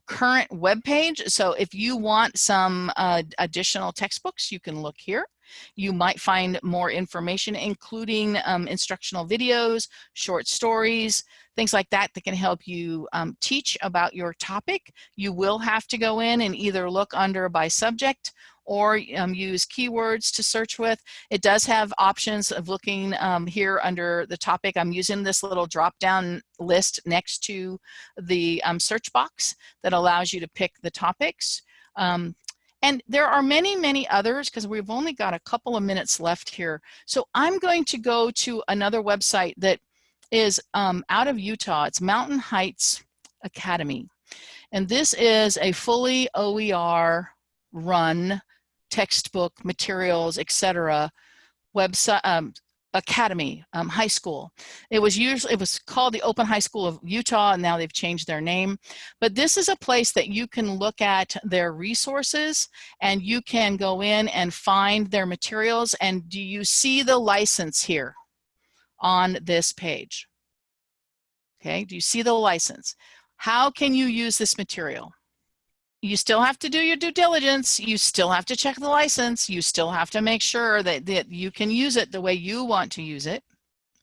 current web page. So if you want some uh, additional textbooks, you can look here. You might find more information, including um, instructional videos, short stories, things like that that can help you um, teach about your topic. You will have to go in and either look under by subject or um, use keywords to search with. It does have options of looking um, here under the topic. I'm using this little drop down list next to the um, search box that allows you to pick the topics. And there are many, many others because we've only got a couple of minutes left here. So I'm going to go to another website that is um, out of Utah. It's Mountain Heights Academy. And this is a fully OER run textbook materials, etc. website um, Academy um, High School. It was usually it was called the Open High School of Utah, and now they've changed their name. But this is a place that you can look at their resources, and you can go in and find their materials. And do you see the license here on this page? Okay, do you see the license? How can you use this material? You still have to do your due diligence. You still have to check the license. You still have to make sure that, that you can use it the way you want to use it.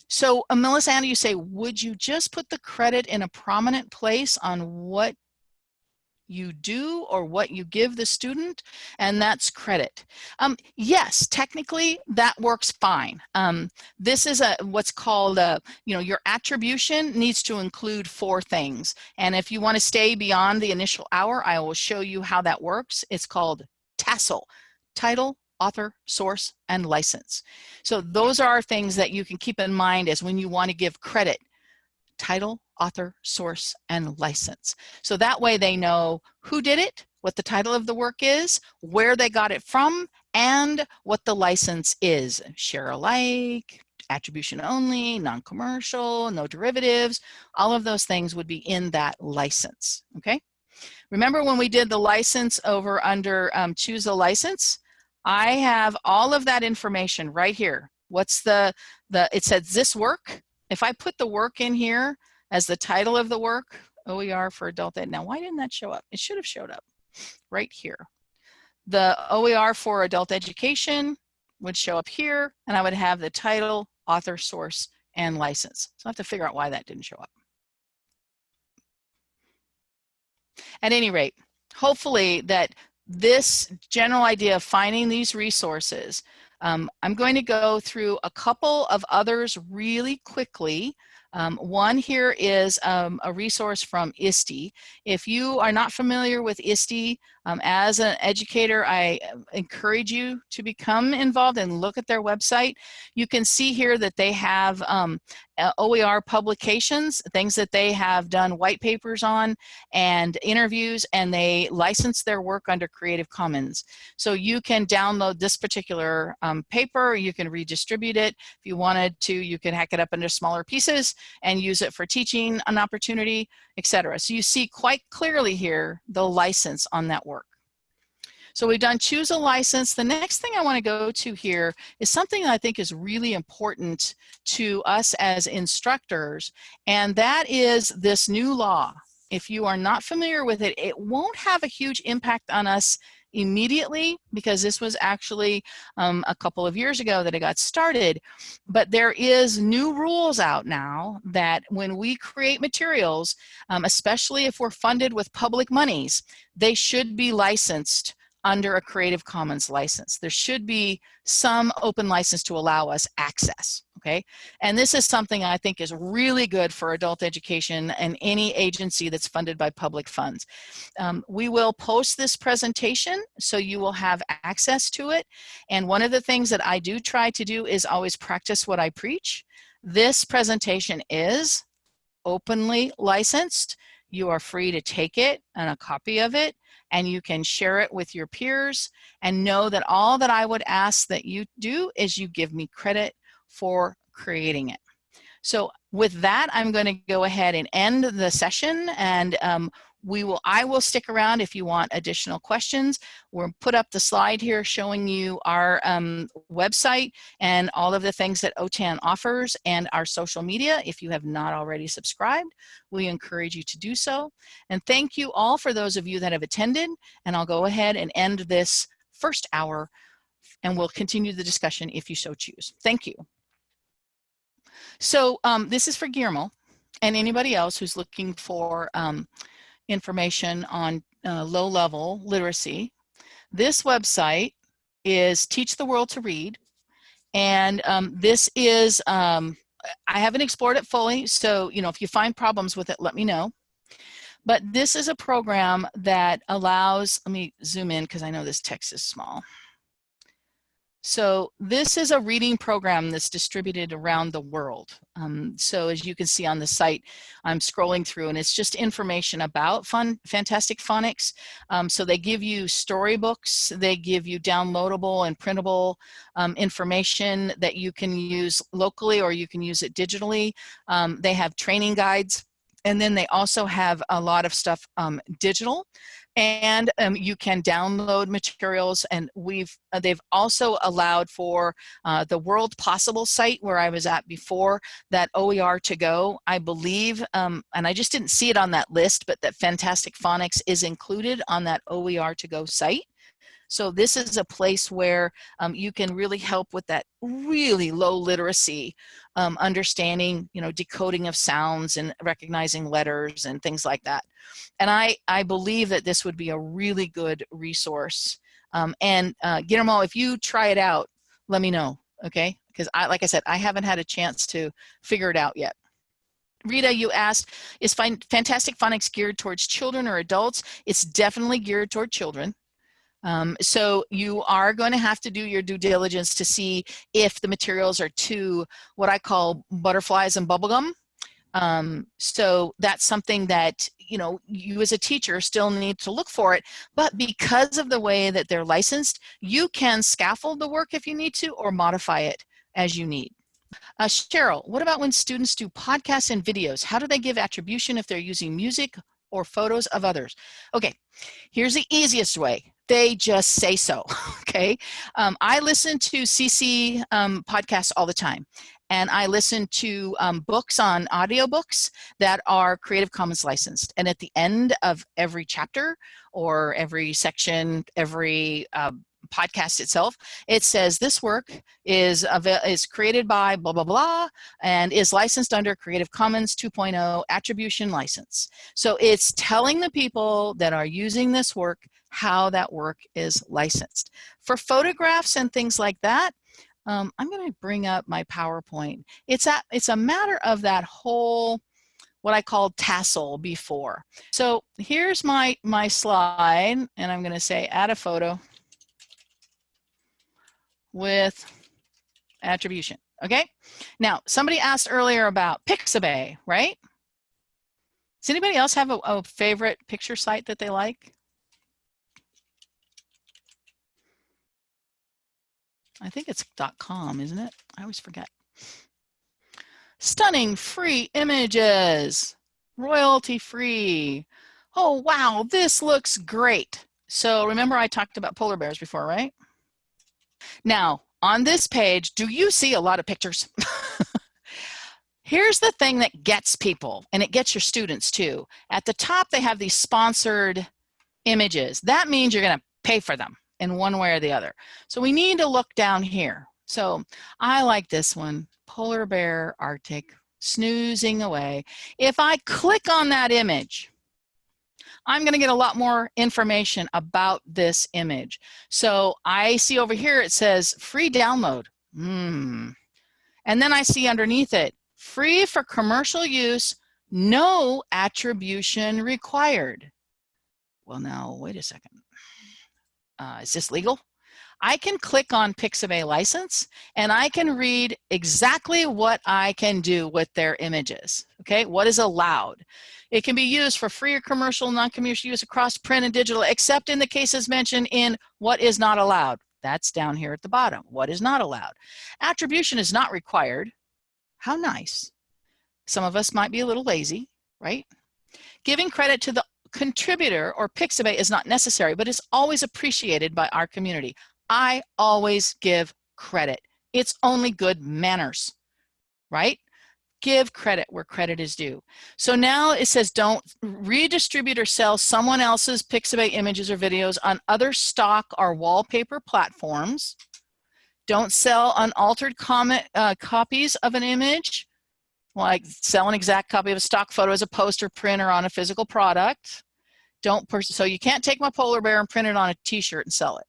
So uh, Melisandre, you say, would you just put the credit in a prominent place on what you do or what you give the student, and that's credit. Um, yes, technically that works fine. Um, this is a what's called a, you know, your attribution needs to include four things. And if you want to stay beyond the initial hour, I will show you how that works. It's called TASSEL, title, author, source, and license. So those are things that you can keep in mind as when you want to give credit title, author, source, and license. So that way they know who did it, what the title of the work is, where they got it from, and what the license is. Share alike, attribution only, non-commercial, no derivatives, all of those things would be in that license, okay? Remember when we did the license over under um, choose a license? I have all of that information right here. What's the, the it says this work, if I put the work in here as the title of the work, OER for adult ed, now why didn't that show up? It should have showed up right here. The OER for adult education would show up here and I would have the title, author, source, and license. So I have to figure out why that didn't show up. At any rate, hopefully that this general idea of finding these resources um, I'm going to go through a couple of others really quickly. Um, one here is um, a resource from ISTE. If you are not familiar with ISTE, um, as an educator, I uh, encourage you to become involved and look at their website. You can see here that they have um, uh, OER publications, things that they have done white papers on and interviews, and they license their work under Creative Commons. So you can download this particular um, paper, you can redistribute it. If you wanted to, you can hack it up into smaller pieces and use it for teaching an opportunity, etc. So you see quite clearly here the license on that work. So we've done choose a license. The next thing I want to go to here is something that I think is really important to us as instructors, and that is this new law. If you are not familiar with it, it won't have a huge impact on us immediately because this was actually um, a couple of years ago that it got started. But there is new rules out now that when we create materials, um, especially if we're funded with public monies, they should be licensed under a Creative Commons license. There should be some open license to allow us access, okay? And this is something I think is really good for adult education and any agency that's funded by public funds. Um, we will post this presentation so you will have access to it. And one of the things that I do try to do is always practice what I preach. This presentation is openly licensed. You are free to take it and a copy of it and you can share it with your peers and know that all that I would ask that you do is you give me credit for creating it. So with that, I'm going to go ahead and end the session and um, we will, I will stick around if you want additional questions. We'll put up the slide here showing you our um, website and all of the things that OTAN offers and our social media. If you have not already subscribed, we encourage you to do so. And thank you all for those of you that have attended. And I'll go ahead and end this first hour and we'll continue the discussion if you so choose. Thank you. So um, this is for Guillermo and anybody else who's looking for um, information on uh, low level literacy. This website is Teach the World to Read. And um, this is, um, I haven't explored it fully. So, you know, if you find problems with it, let me know. But this is a program that allows, let me zoom in because I know this text is small. So this is a reading program that's distributed around the world. Um, so as you can see on the site, I'm scrolling through and it's just information about fun, Fantastic Phonics. Um, so they give you storybooks, they give you downloadable and printable um, information that you can use locally or you can use it digitally. Um, they have training guides and then they also have a lot of stuff um, digital and um, you can download materials and we've uh, they've also allowed for uh, the world possible site where I was at before that OER to go I believe um, and I just didn't see it on that list but that Fantastic Phonics is included on that OER to go site so this is a place where um, you can really help with that really low literacy, um, understanding, you know, decoding of sounds and recognizing letters and things like that. And I, I believe that this would be a really good resource. Um, and uh, Guillermo, if you try it out, let me know, okay? Because I, like I said, I haven't had a chance to figure it out yet. Rita, you asked, is Fantastic Phonics geared towards children or adults? It's definitely geared toward children. Um, so you are going to have to do your due diligence to see if the materials are too what I call butterflies and bubblegum. Um, so that's something that, you know, you as a teacher still need to look for it, but because of the way that they're licensed, you can scaffold the work if you need to or modify it as you need. Uh, Cheryl, what about when students do podcasts and videos? How do they give attribution if they're using music or photos of others? Okay, here's the easiest way they just say so, okay? Um, I listen to CC um, podcasts all the time and I listen to um, books on audiobooks that are Creative Commons licensed. And at the end of every chapter or every section, every uh, podcast itself, it says this work is, is created by blah, blah, blah, and is licensed under Creative Commons 2.0 attribution license. So it's telling the people that are using this work how that work is licensed. For photographs and things like that, um, I'm going to bring up my PowerPoint. It's a, it's a matter of that whole what I called tassel before. So here's my, my slide, and I'm going to say add a photo with attribution. Okay. Now, somebody asked earlier about Pixabay, right? Does anybody else have a, a favorite picture site that they like? I think it's .com, isn't it? I always forget. Stunning free images, royalty free. Oh, wow, this looks great. So remember I talked about polar bears before, right? Now, on this page, do you see a lot of pictures? Here's the thing that gets people, and it gets your students too. At the top, they have these sponsored images. That means you're gonna pay for them in one way or the other. So we need to look down here. So I like this one, polar bear Arctic, snoozing away. If I click on that image, I'm going to get a lot more information about this image. So I see over here it says free download. Hmm. And then I see underneath it, free for commercial use, no attribution required. Well, now, wait a second. Uh, is this legal? I can click on Pixabay license and I can read exactly what I can do with their images, okay? What is allowed. It can be used for free or commercial, non-commercial use across print and digital, except in the cases mentioned in what is not allowed. That's down here at the bottom, what is not allowed. Attribution is not required. How nice. Some of us might be a little lazy, right? Giving credit to the contributor or Pixabay is not necessary, but it's always appreciated by our community. I always give credit. It's only good manners, right? Give credit where credit is due. So now it says don't redistribute or sell someone else's Pixabay images or videos on other stock or wallpaper platforms. Don't sell unaltered comment, uh, copies of an image, like sell an exact copy of a stock photo as a poster, print, or on a physical product. Don't so you can't take my polar bear and print it on a t-shirt and sell it.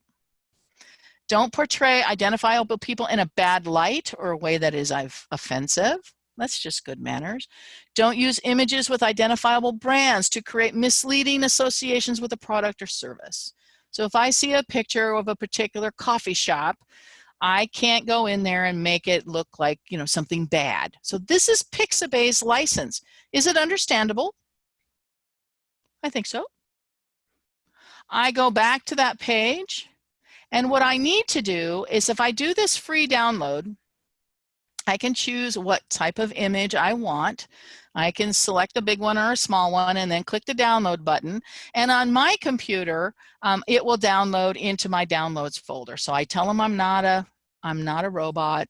Don't portray identifiable people in a bad light or a way that is offensive. That's just good manners. Don't use images with identifiable brands to create misleading associations with a product or service. So if I see a picture of a particular coffee shop, I can't go in there and make it look like, you know, something bad. So this is Pixabay's license. Is it understandable? I think so. I go back to that page and what I need to do is if I do this free download, I can choose what type of image I want. I can select a big one or a small one and then click the download button. And on my computer, um, it will download into my downloads folder. So I tell them I'm not a, I'm not a robot.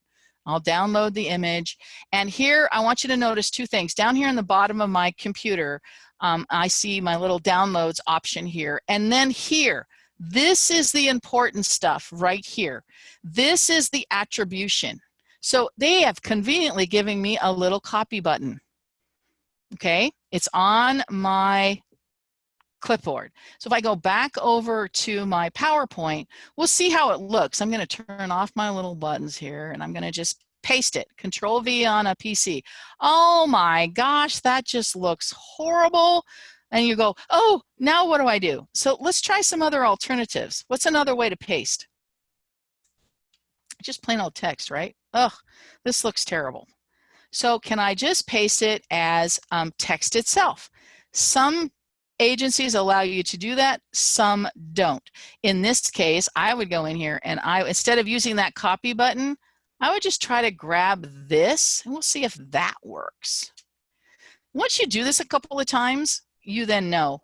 I'll download the image. And here, I want you to notice two things. Down here in the bottom of my computer, um, I see my little downloads option here. And then here, this is the important stuff right here. This is the attribution. So they have conveniently given me a little copy button. Okay, it's on my clipboard. So if I go back over to my PowerPoint, we'll see how it looks. I'm going to turn off my little buttons here and I'm going to just paste it, Control V on a PC. Oh my gosh, that just looks horrible and you go, oh, now what do I do? So let's try some other alternatives. What's another way to paste? Just plain old text, right? Ugh, this looks terrible. So can I just paste it as um, text itself? Some agencies allow you to do that, some don't. In this case, I would go in here and I, instead of using that copy button, I would just try to grab this and we'll see if that works. Once you do this a couple of times, you then know,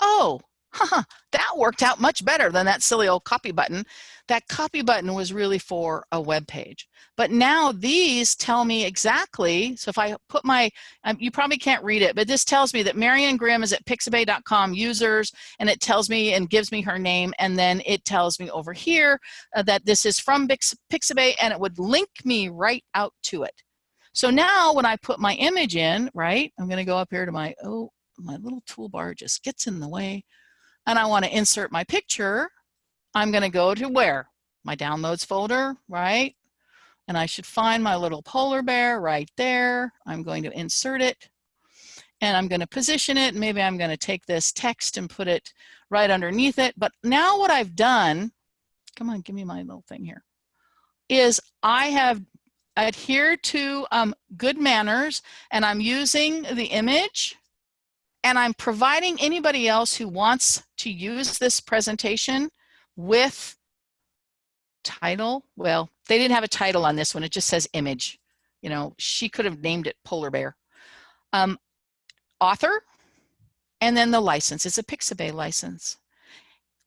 oh, haha, that worked out much better than that silly old copy button. That copy button was really for a web page. But now these tell me exactly, so if I put my, um, you probably can't read it, but this tells me that Marianne Grimm is at pixabay.com users, and it tells me and gives me her name, and then it tells me over here uh, that this is from Pix Pixabay, and it would link me right out to it. So now when I put my image in, right, I'm gonna go up here to my, oh, my little toolbar just gets in the way and I want to insert my picture, I'm going to go to where? My downloads folder, right? And I should find my little polar bear right there. I'm going to insert it and I'm going to position it. Maybe I'm going to take this text and put it right underneath it. But now what I've done, come on, give me my little thing here, is I have adhered to um, good manners and I'm using the image and I'm providing anybody else who wants to use this presentation with title. Well, they didn't have a title on this one. It just says image. You know, she could have named it polar bear. Um, author, and then the license. It's a Pixabay license.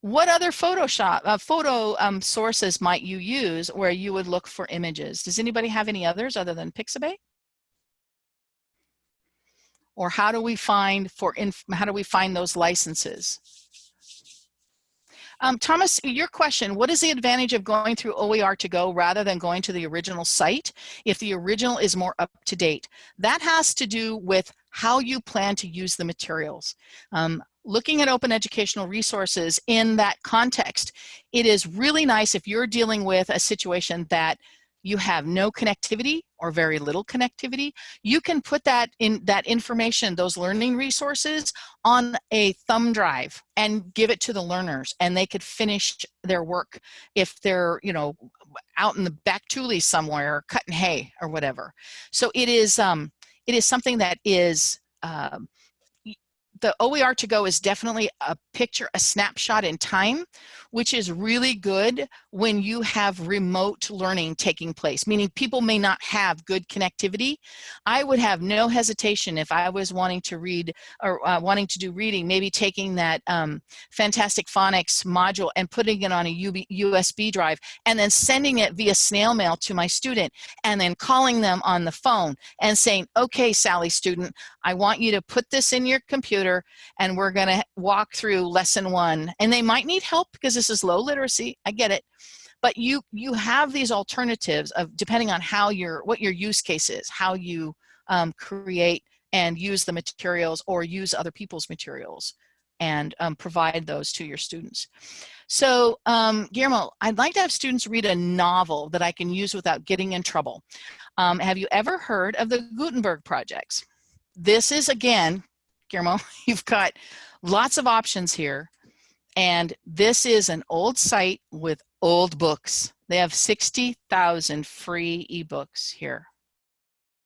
What other Photoshop uh, photo um, sources might you use where you would look for images? Does anybody have any others other than Pixabay? Or how do we find for how do we find those licenses? Um, Thomas, your question, what is the advantage of going through OER to go rather than going to the original site if the original is more up to date? That has to do with how you plan to use the materials. Um, looking at open educational resources in that context, it is really nice if you're dealing with a situation that you have no connectivity or very little connectivity, you can put that in that information, those learning resources on a thumb drive and give it to the learners and they could finish their work if they're, you know, out in the back tule somewhere cutting hay or whatever. So it is, um, it is something that is um, the OER to go is definitely a picture, a snapshot in time, which is really good when you have remote learning taking place, meaning people may not have good connectivity. I would have no hesitation if I was wanting to read or uh, wanting to do reading, maybe taking that um, Fantastic Phonics module and putting it on a USB drive and then sending it via snail mail to my student and then calling them on the phone and saying, okay, Sally student, I want you to put this in your computer and we're going to walk through lesson one. And they might need help because this is low literacy. I get it. But you you have these alternatives of depending on how your what your use case is, how you um, create and use the materials or use other people's materials and um, provide those to your students. So um, Guillermo, I'd like to have students read a novel that I can use without getting in trouble. Um, have you ever heard of the Gutenberg projects? this is again, Guillermo, you've got lots of options here. And this is an old site with old books. They have 60,000 free ebooks here.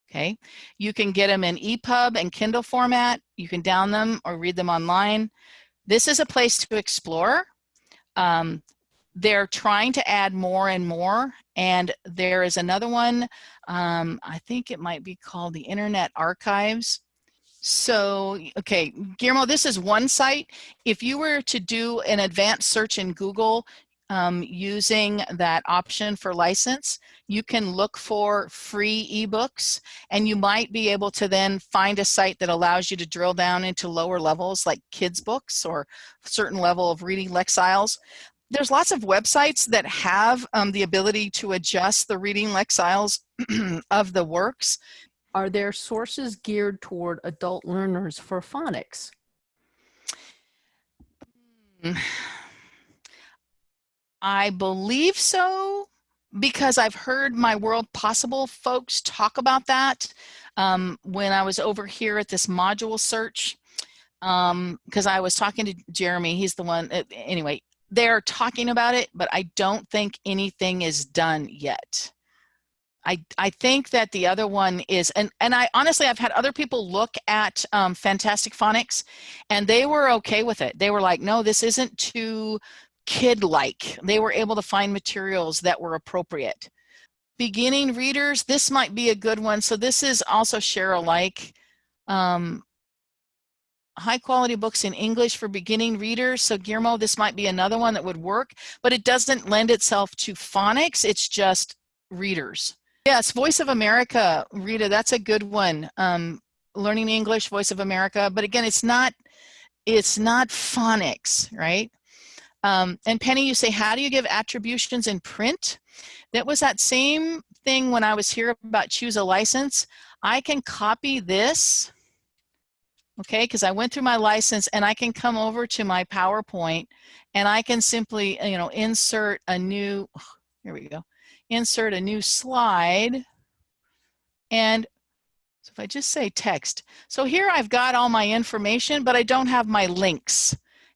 Okay, you can get them in EPUB and Kindle format. You can down them or read them online. This is a place to explore. Um, they're trying to add more and more. And there is another one, um, I think it might be called the Internet Archives. So, okay, Guillermo, this is one site. If you were to do an advanced search in Google um, using that option for license, you can look for free ebooks and you might be able to then find a site that allows you to drill down into lower levels like kids books or certain level of reading lexiles there's lots of websites that have um, the ability to adjust the reading lexiles of the works. Are there sources geared toward adult learners for phonics? I believe so because I've heard my World Possible folks talk about that um, when I was over here at this module search because um, I was talking to Jeremy, he's the one, uh, anyway, they're talking about it, but I don't think anything is done yet. I, I think that the other one is, and, and I honestly, I've had other people look at um, Fantastic Phonics and they were okay with it. They were like, no, this isn't too kid-like. They were able to find materials that were appropriate. Beginning readers, this might be a good one. So this is also share alike. Um, high quality books in English for beginning readers. So Guillermo, this might be another one that would work, but it doesn't lend itself to phonics. It's just readers. Yes, Voice of America, Rita, that's a good one. Um, learning English, Voice of America, but again, it's not, it's not phonics, right? Um, and Penny, you say, how do you give attributions in print? That was that same thing when I was here about choose a license. I can copy this okay, because I went through my license and I can come over to my PowerPoint and I can simply, you know, insert a new, here we go, insert a new slide. And so if I just say text, so here I've got all my information, but I don't have my links.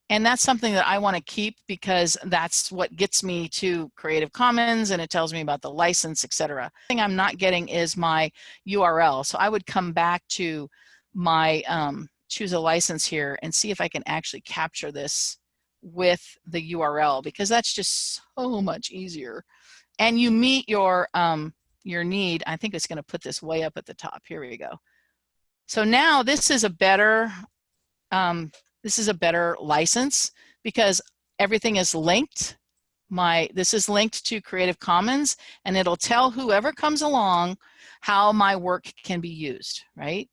And that's something that I want to keep because that's what gets me to Creative Commons and it tells me about the license, etc. Thing I'm not getting is my URL. So I would come back to my um, choose a license here and see if I can actually capture this with the URL because that's just so much easier. And you meet your, um, your need. I think it's going to put this way up at the top. Here we go. So now this is a better, um, this is a better license because everything is linked. My, this is linked to Creative Commons and it'll tell whoever comes along how my work can be used, right?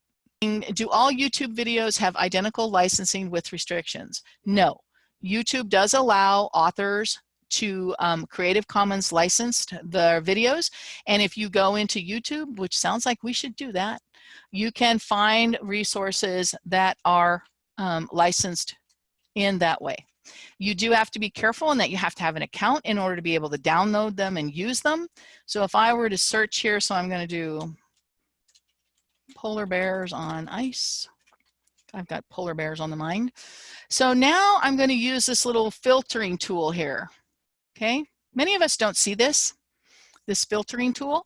do all YouTube videos have identical licensing with restrictions? No. YouTube does allow authors to um, Creative Commons licensed the videos. And if you go into YouTube, which sounds like we should do that, you can find resources that are um, licensed in that way. You do have to be careful in that you have to have an account in order to be able to download them and use them. So if I were to search here, so I'm going to do polar bears on ice. I've got polar bears on the mind. So now I'm going to use this little filtering tool here. Okay, many of us don't see this, this filtering tool.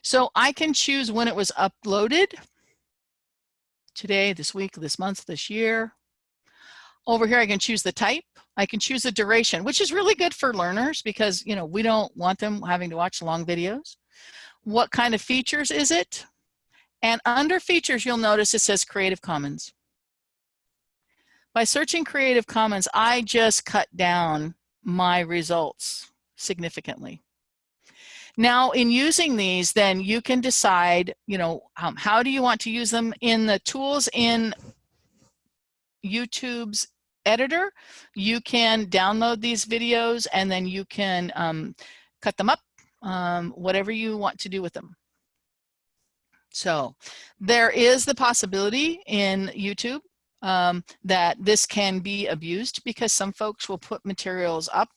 So I can choose when it was uploaded. Today, this week, this month, this year. Over here, I can choose the type. I can choose the duration, which is really good for learners because, you know, we don't want them having to watch long videos. What kind of features is it? And under features, you'll notice it says Creative Commons. By searching Creative Commons, I just cut down my results significantly. Now, in using these, then you can decide, you know, um, how do you want to use them in the tools in YouTube's editor. You can download these videos and then you can um, cut them up, um, whatever you want to do with them. So there is the possibility in YouTube um, that this can be abused because some folks will put materials up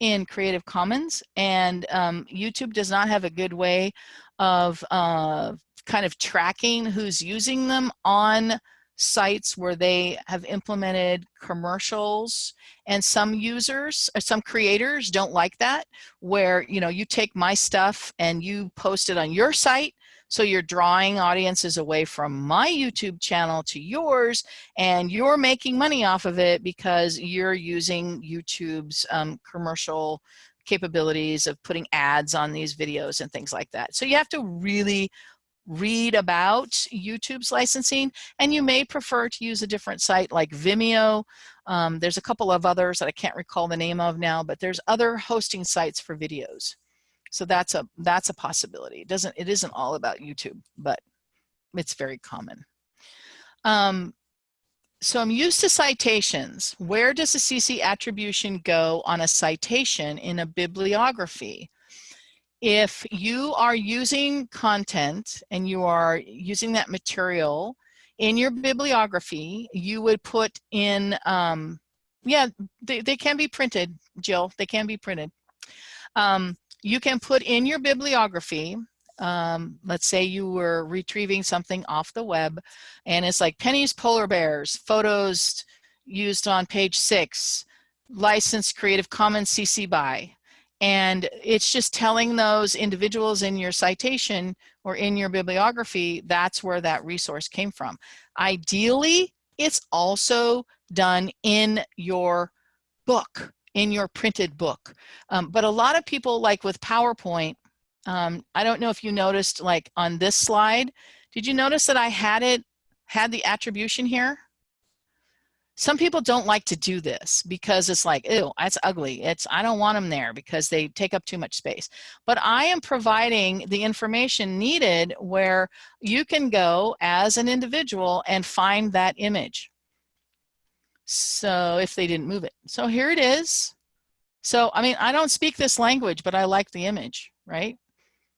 in Creative Commons and um, YouTube does not have a good way of uh, kind of tracking who's using them on sites where they have implemented commercials. And some users some creators don't like that where you know you take my stuff and you post it on your site so you're drawing audiences away from my YouTube channel to yours, and you're making money off of it because you're using YouTube's um, commercial capabilities of putting ads on these videos and things like that. So you have to really read about YouTube's licensing and you may prefer to use a different site like Vimeo. Um, there's a couple of others that I can't recall the name of now, but there's other hosting sites for videos. So that's a that's a possibility. It doesn't it isn't all about YouTube, but it's very common. Um, so I'm used to citations. Where does the CC attribution go on a citation in a bibliography? If you are using content and you are using that material in your bibliography, you would put in, um, yeah, they, they can be printed, Jill, they can be printed. Um, you can put in your bibliography, um, let's say you were retrieving something off the web and it's like Penny's polar bears, photos used on page six, licensed Creative Commons CC BY. And it's just telling those individuals in your citation or in your bibliography, that's where that resource came from. Ideally, it's also done in your book in your printed book. Um, but a lot of people like with PowerPoint, um, I don't know if you noticed like on this slide, did you notice that I had it, had the attribution here? Some people don't like to do this because it's like, ew, that's ugly. It's, I don't want them there because they take up too much space. But I am providing the information needed where you can go as an individual and find that image. So if they didn't move it. So here it is. So, I mean, I don't speak this language, but I like the image, right?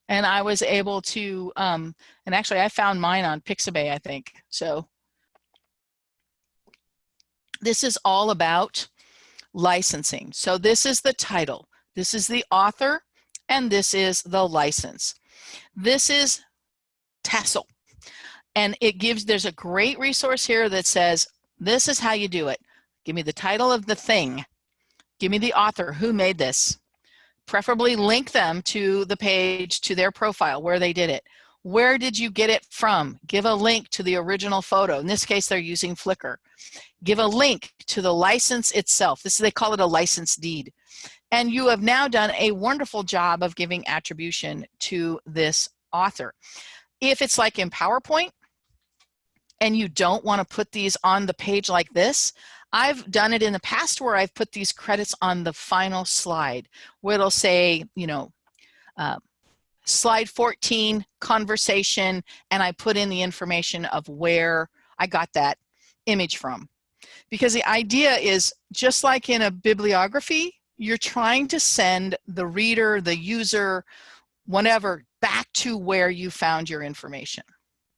And I was able to, um, and actually I found mine on Pixabay, I think. So this is all about licensing. So this is the title, this is the author, and this is the license. This is TASL. And it gives, there's a great resource here that says this is how you do it. Give me the title of the thing. Give me the author, who made this. Preferably link them to the page, to their profile, where they did it. Where did you get it from? Give a link to the original photo. In this case, they're using Flickr. Give a link to the license itself. This is, they call it a license deed. And you have now done a wonderful job of giving attribution to this author. If it's like in PowerPoint, and you don't want to put these on the page like this, I've done it in the past where I've put these credits on the final slide where it'll say, you know, uh, slide 14, conversation, and I put in the information of where I got that image from. Because the idea is just like in a bibliography, you're trying to send the reader, the user, whatever, back to where you found your information.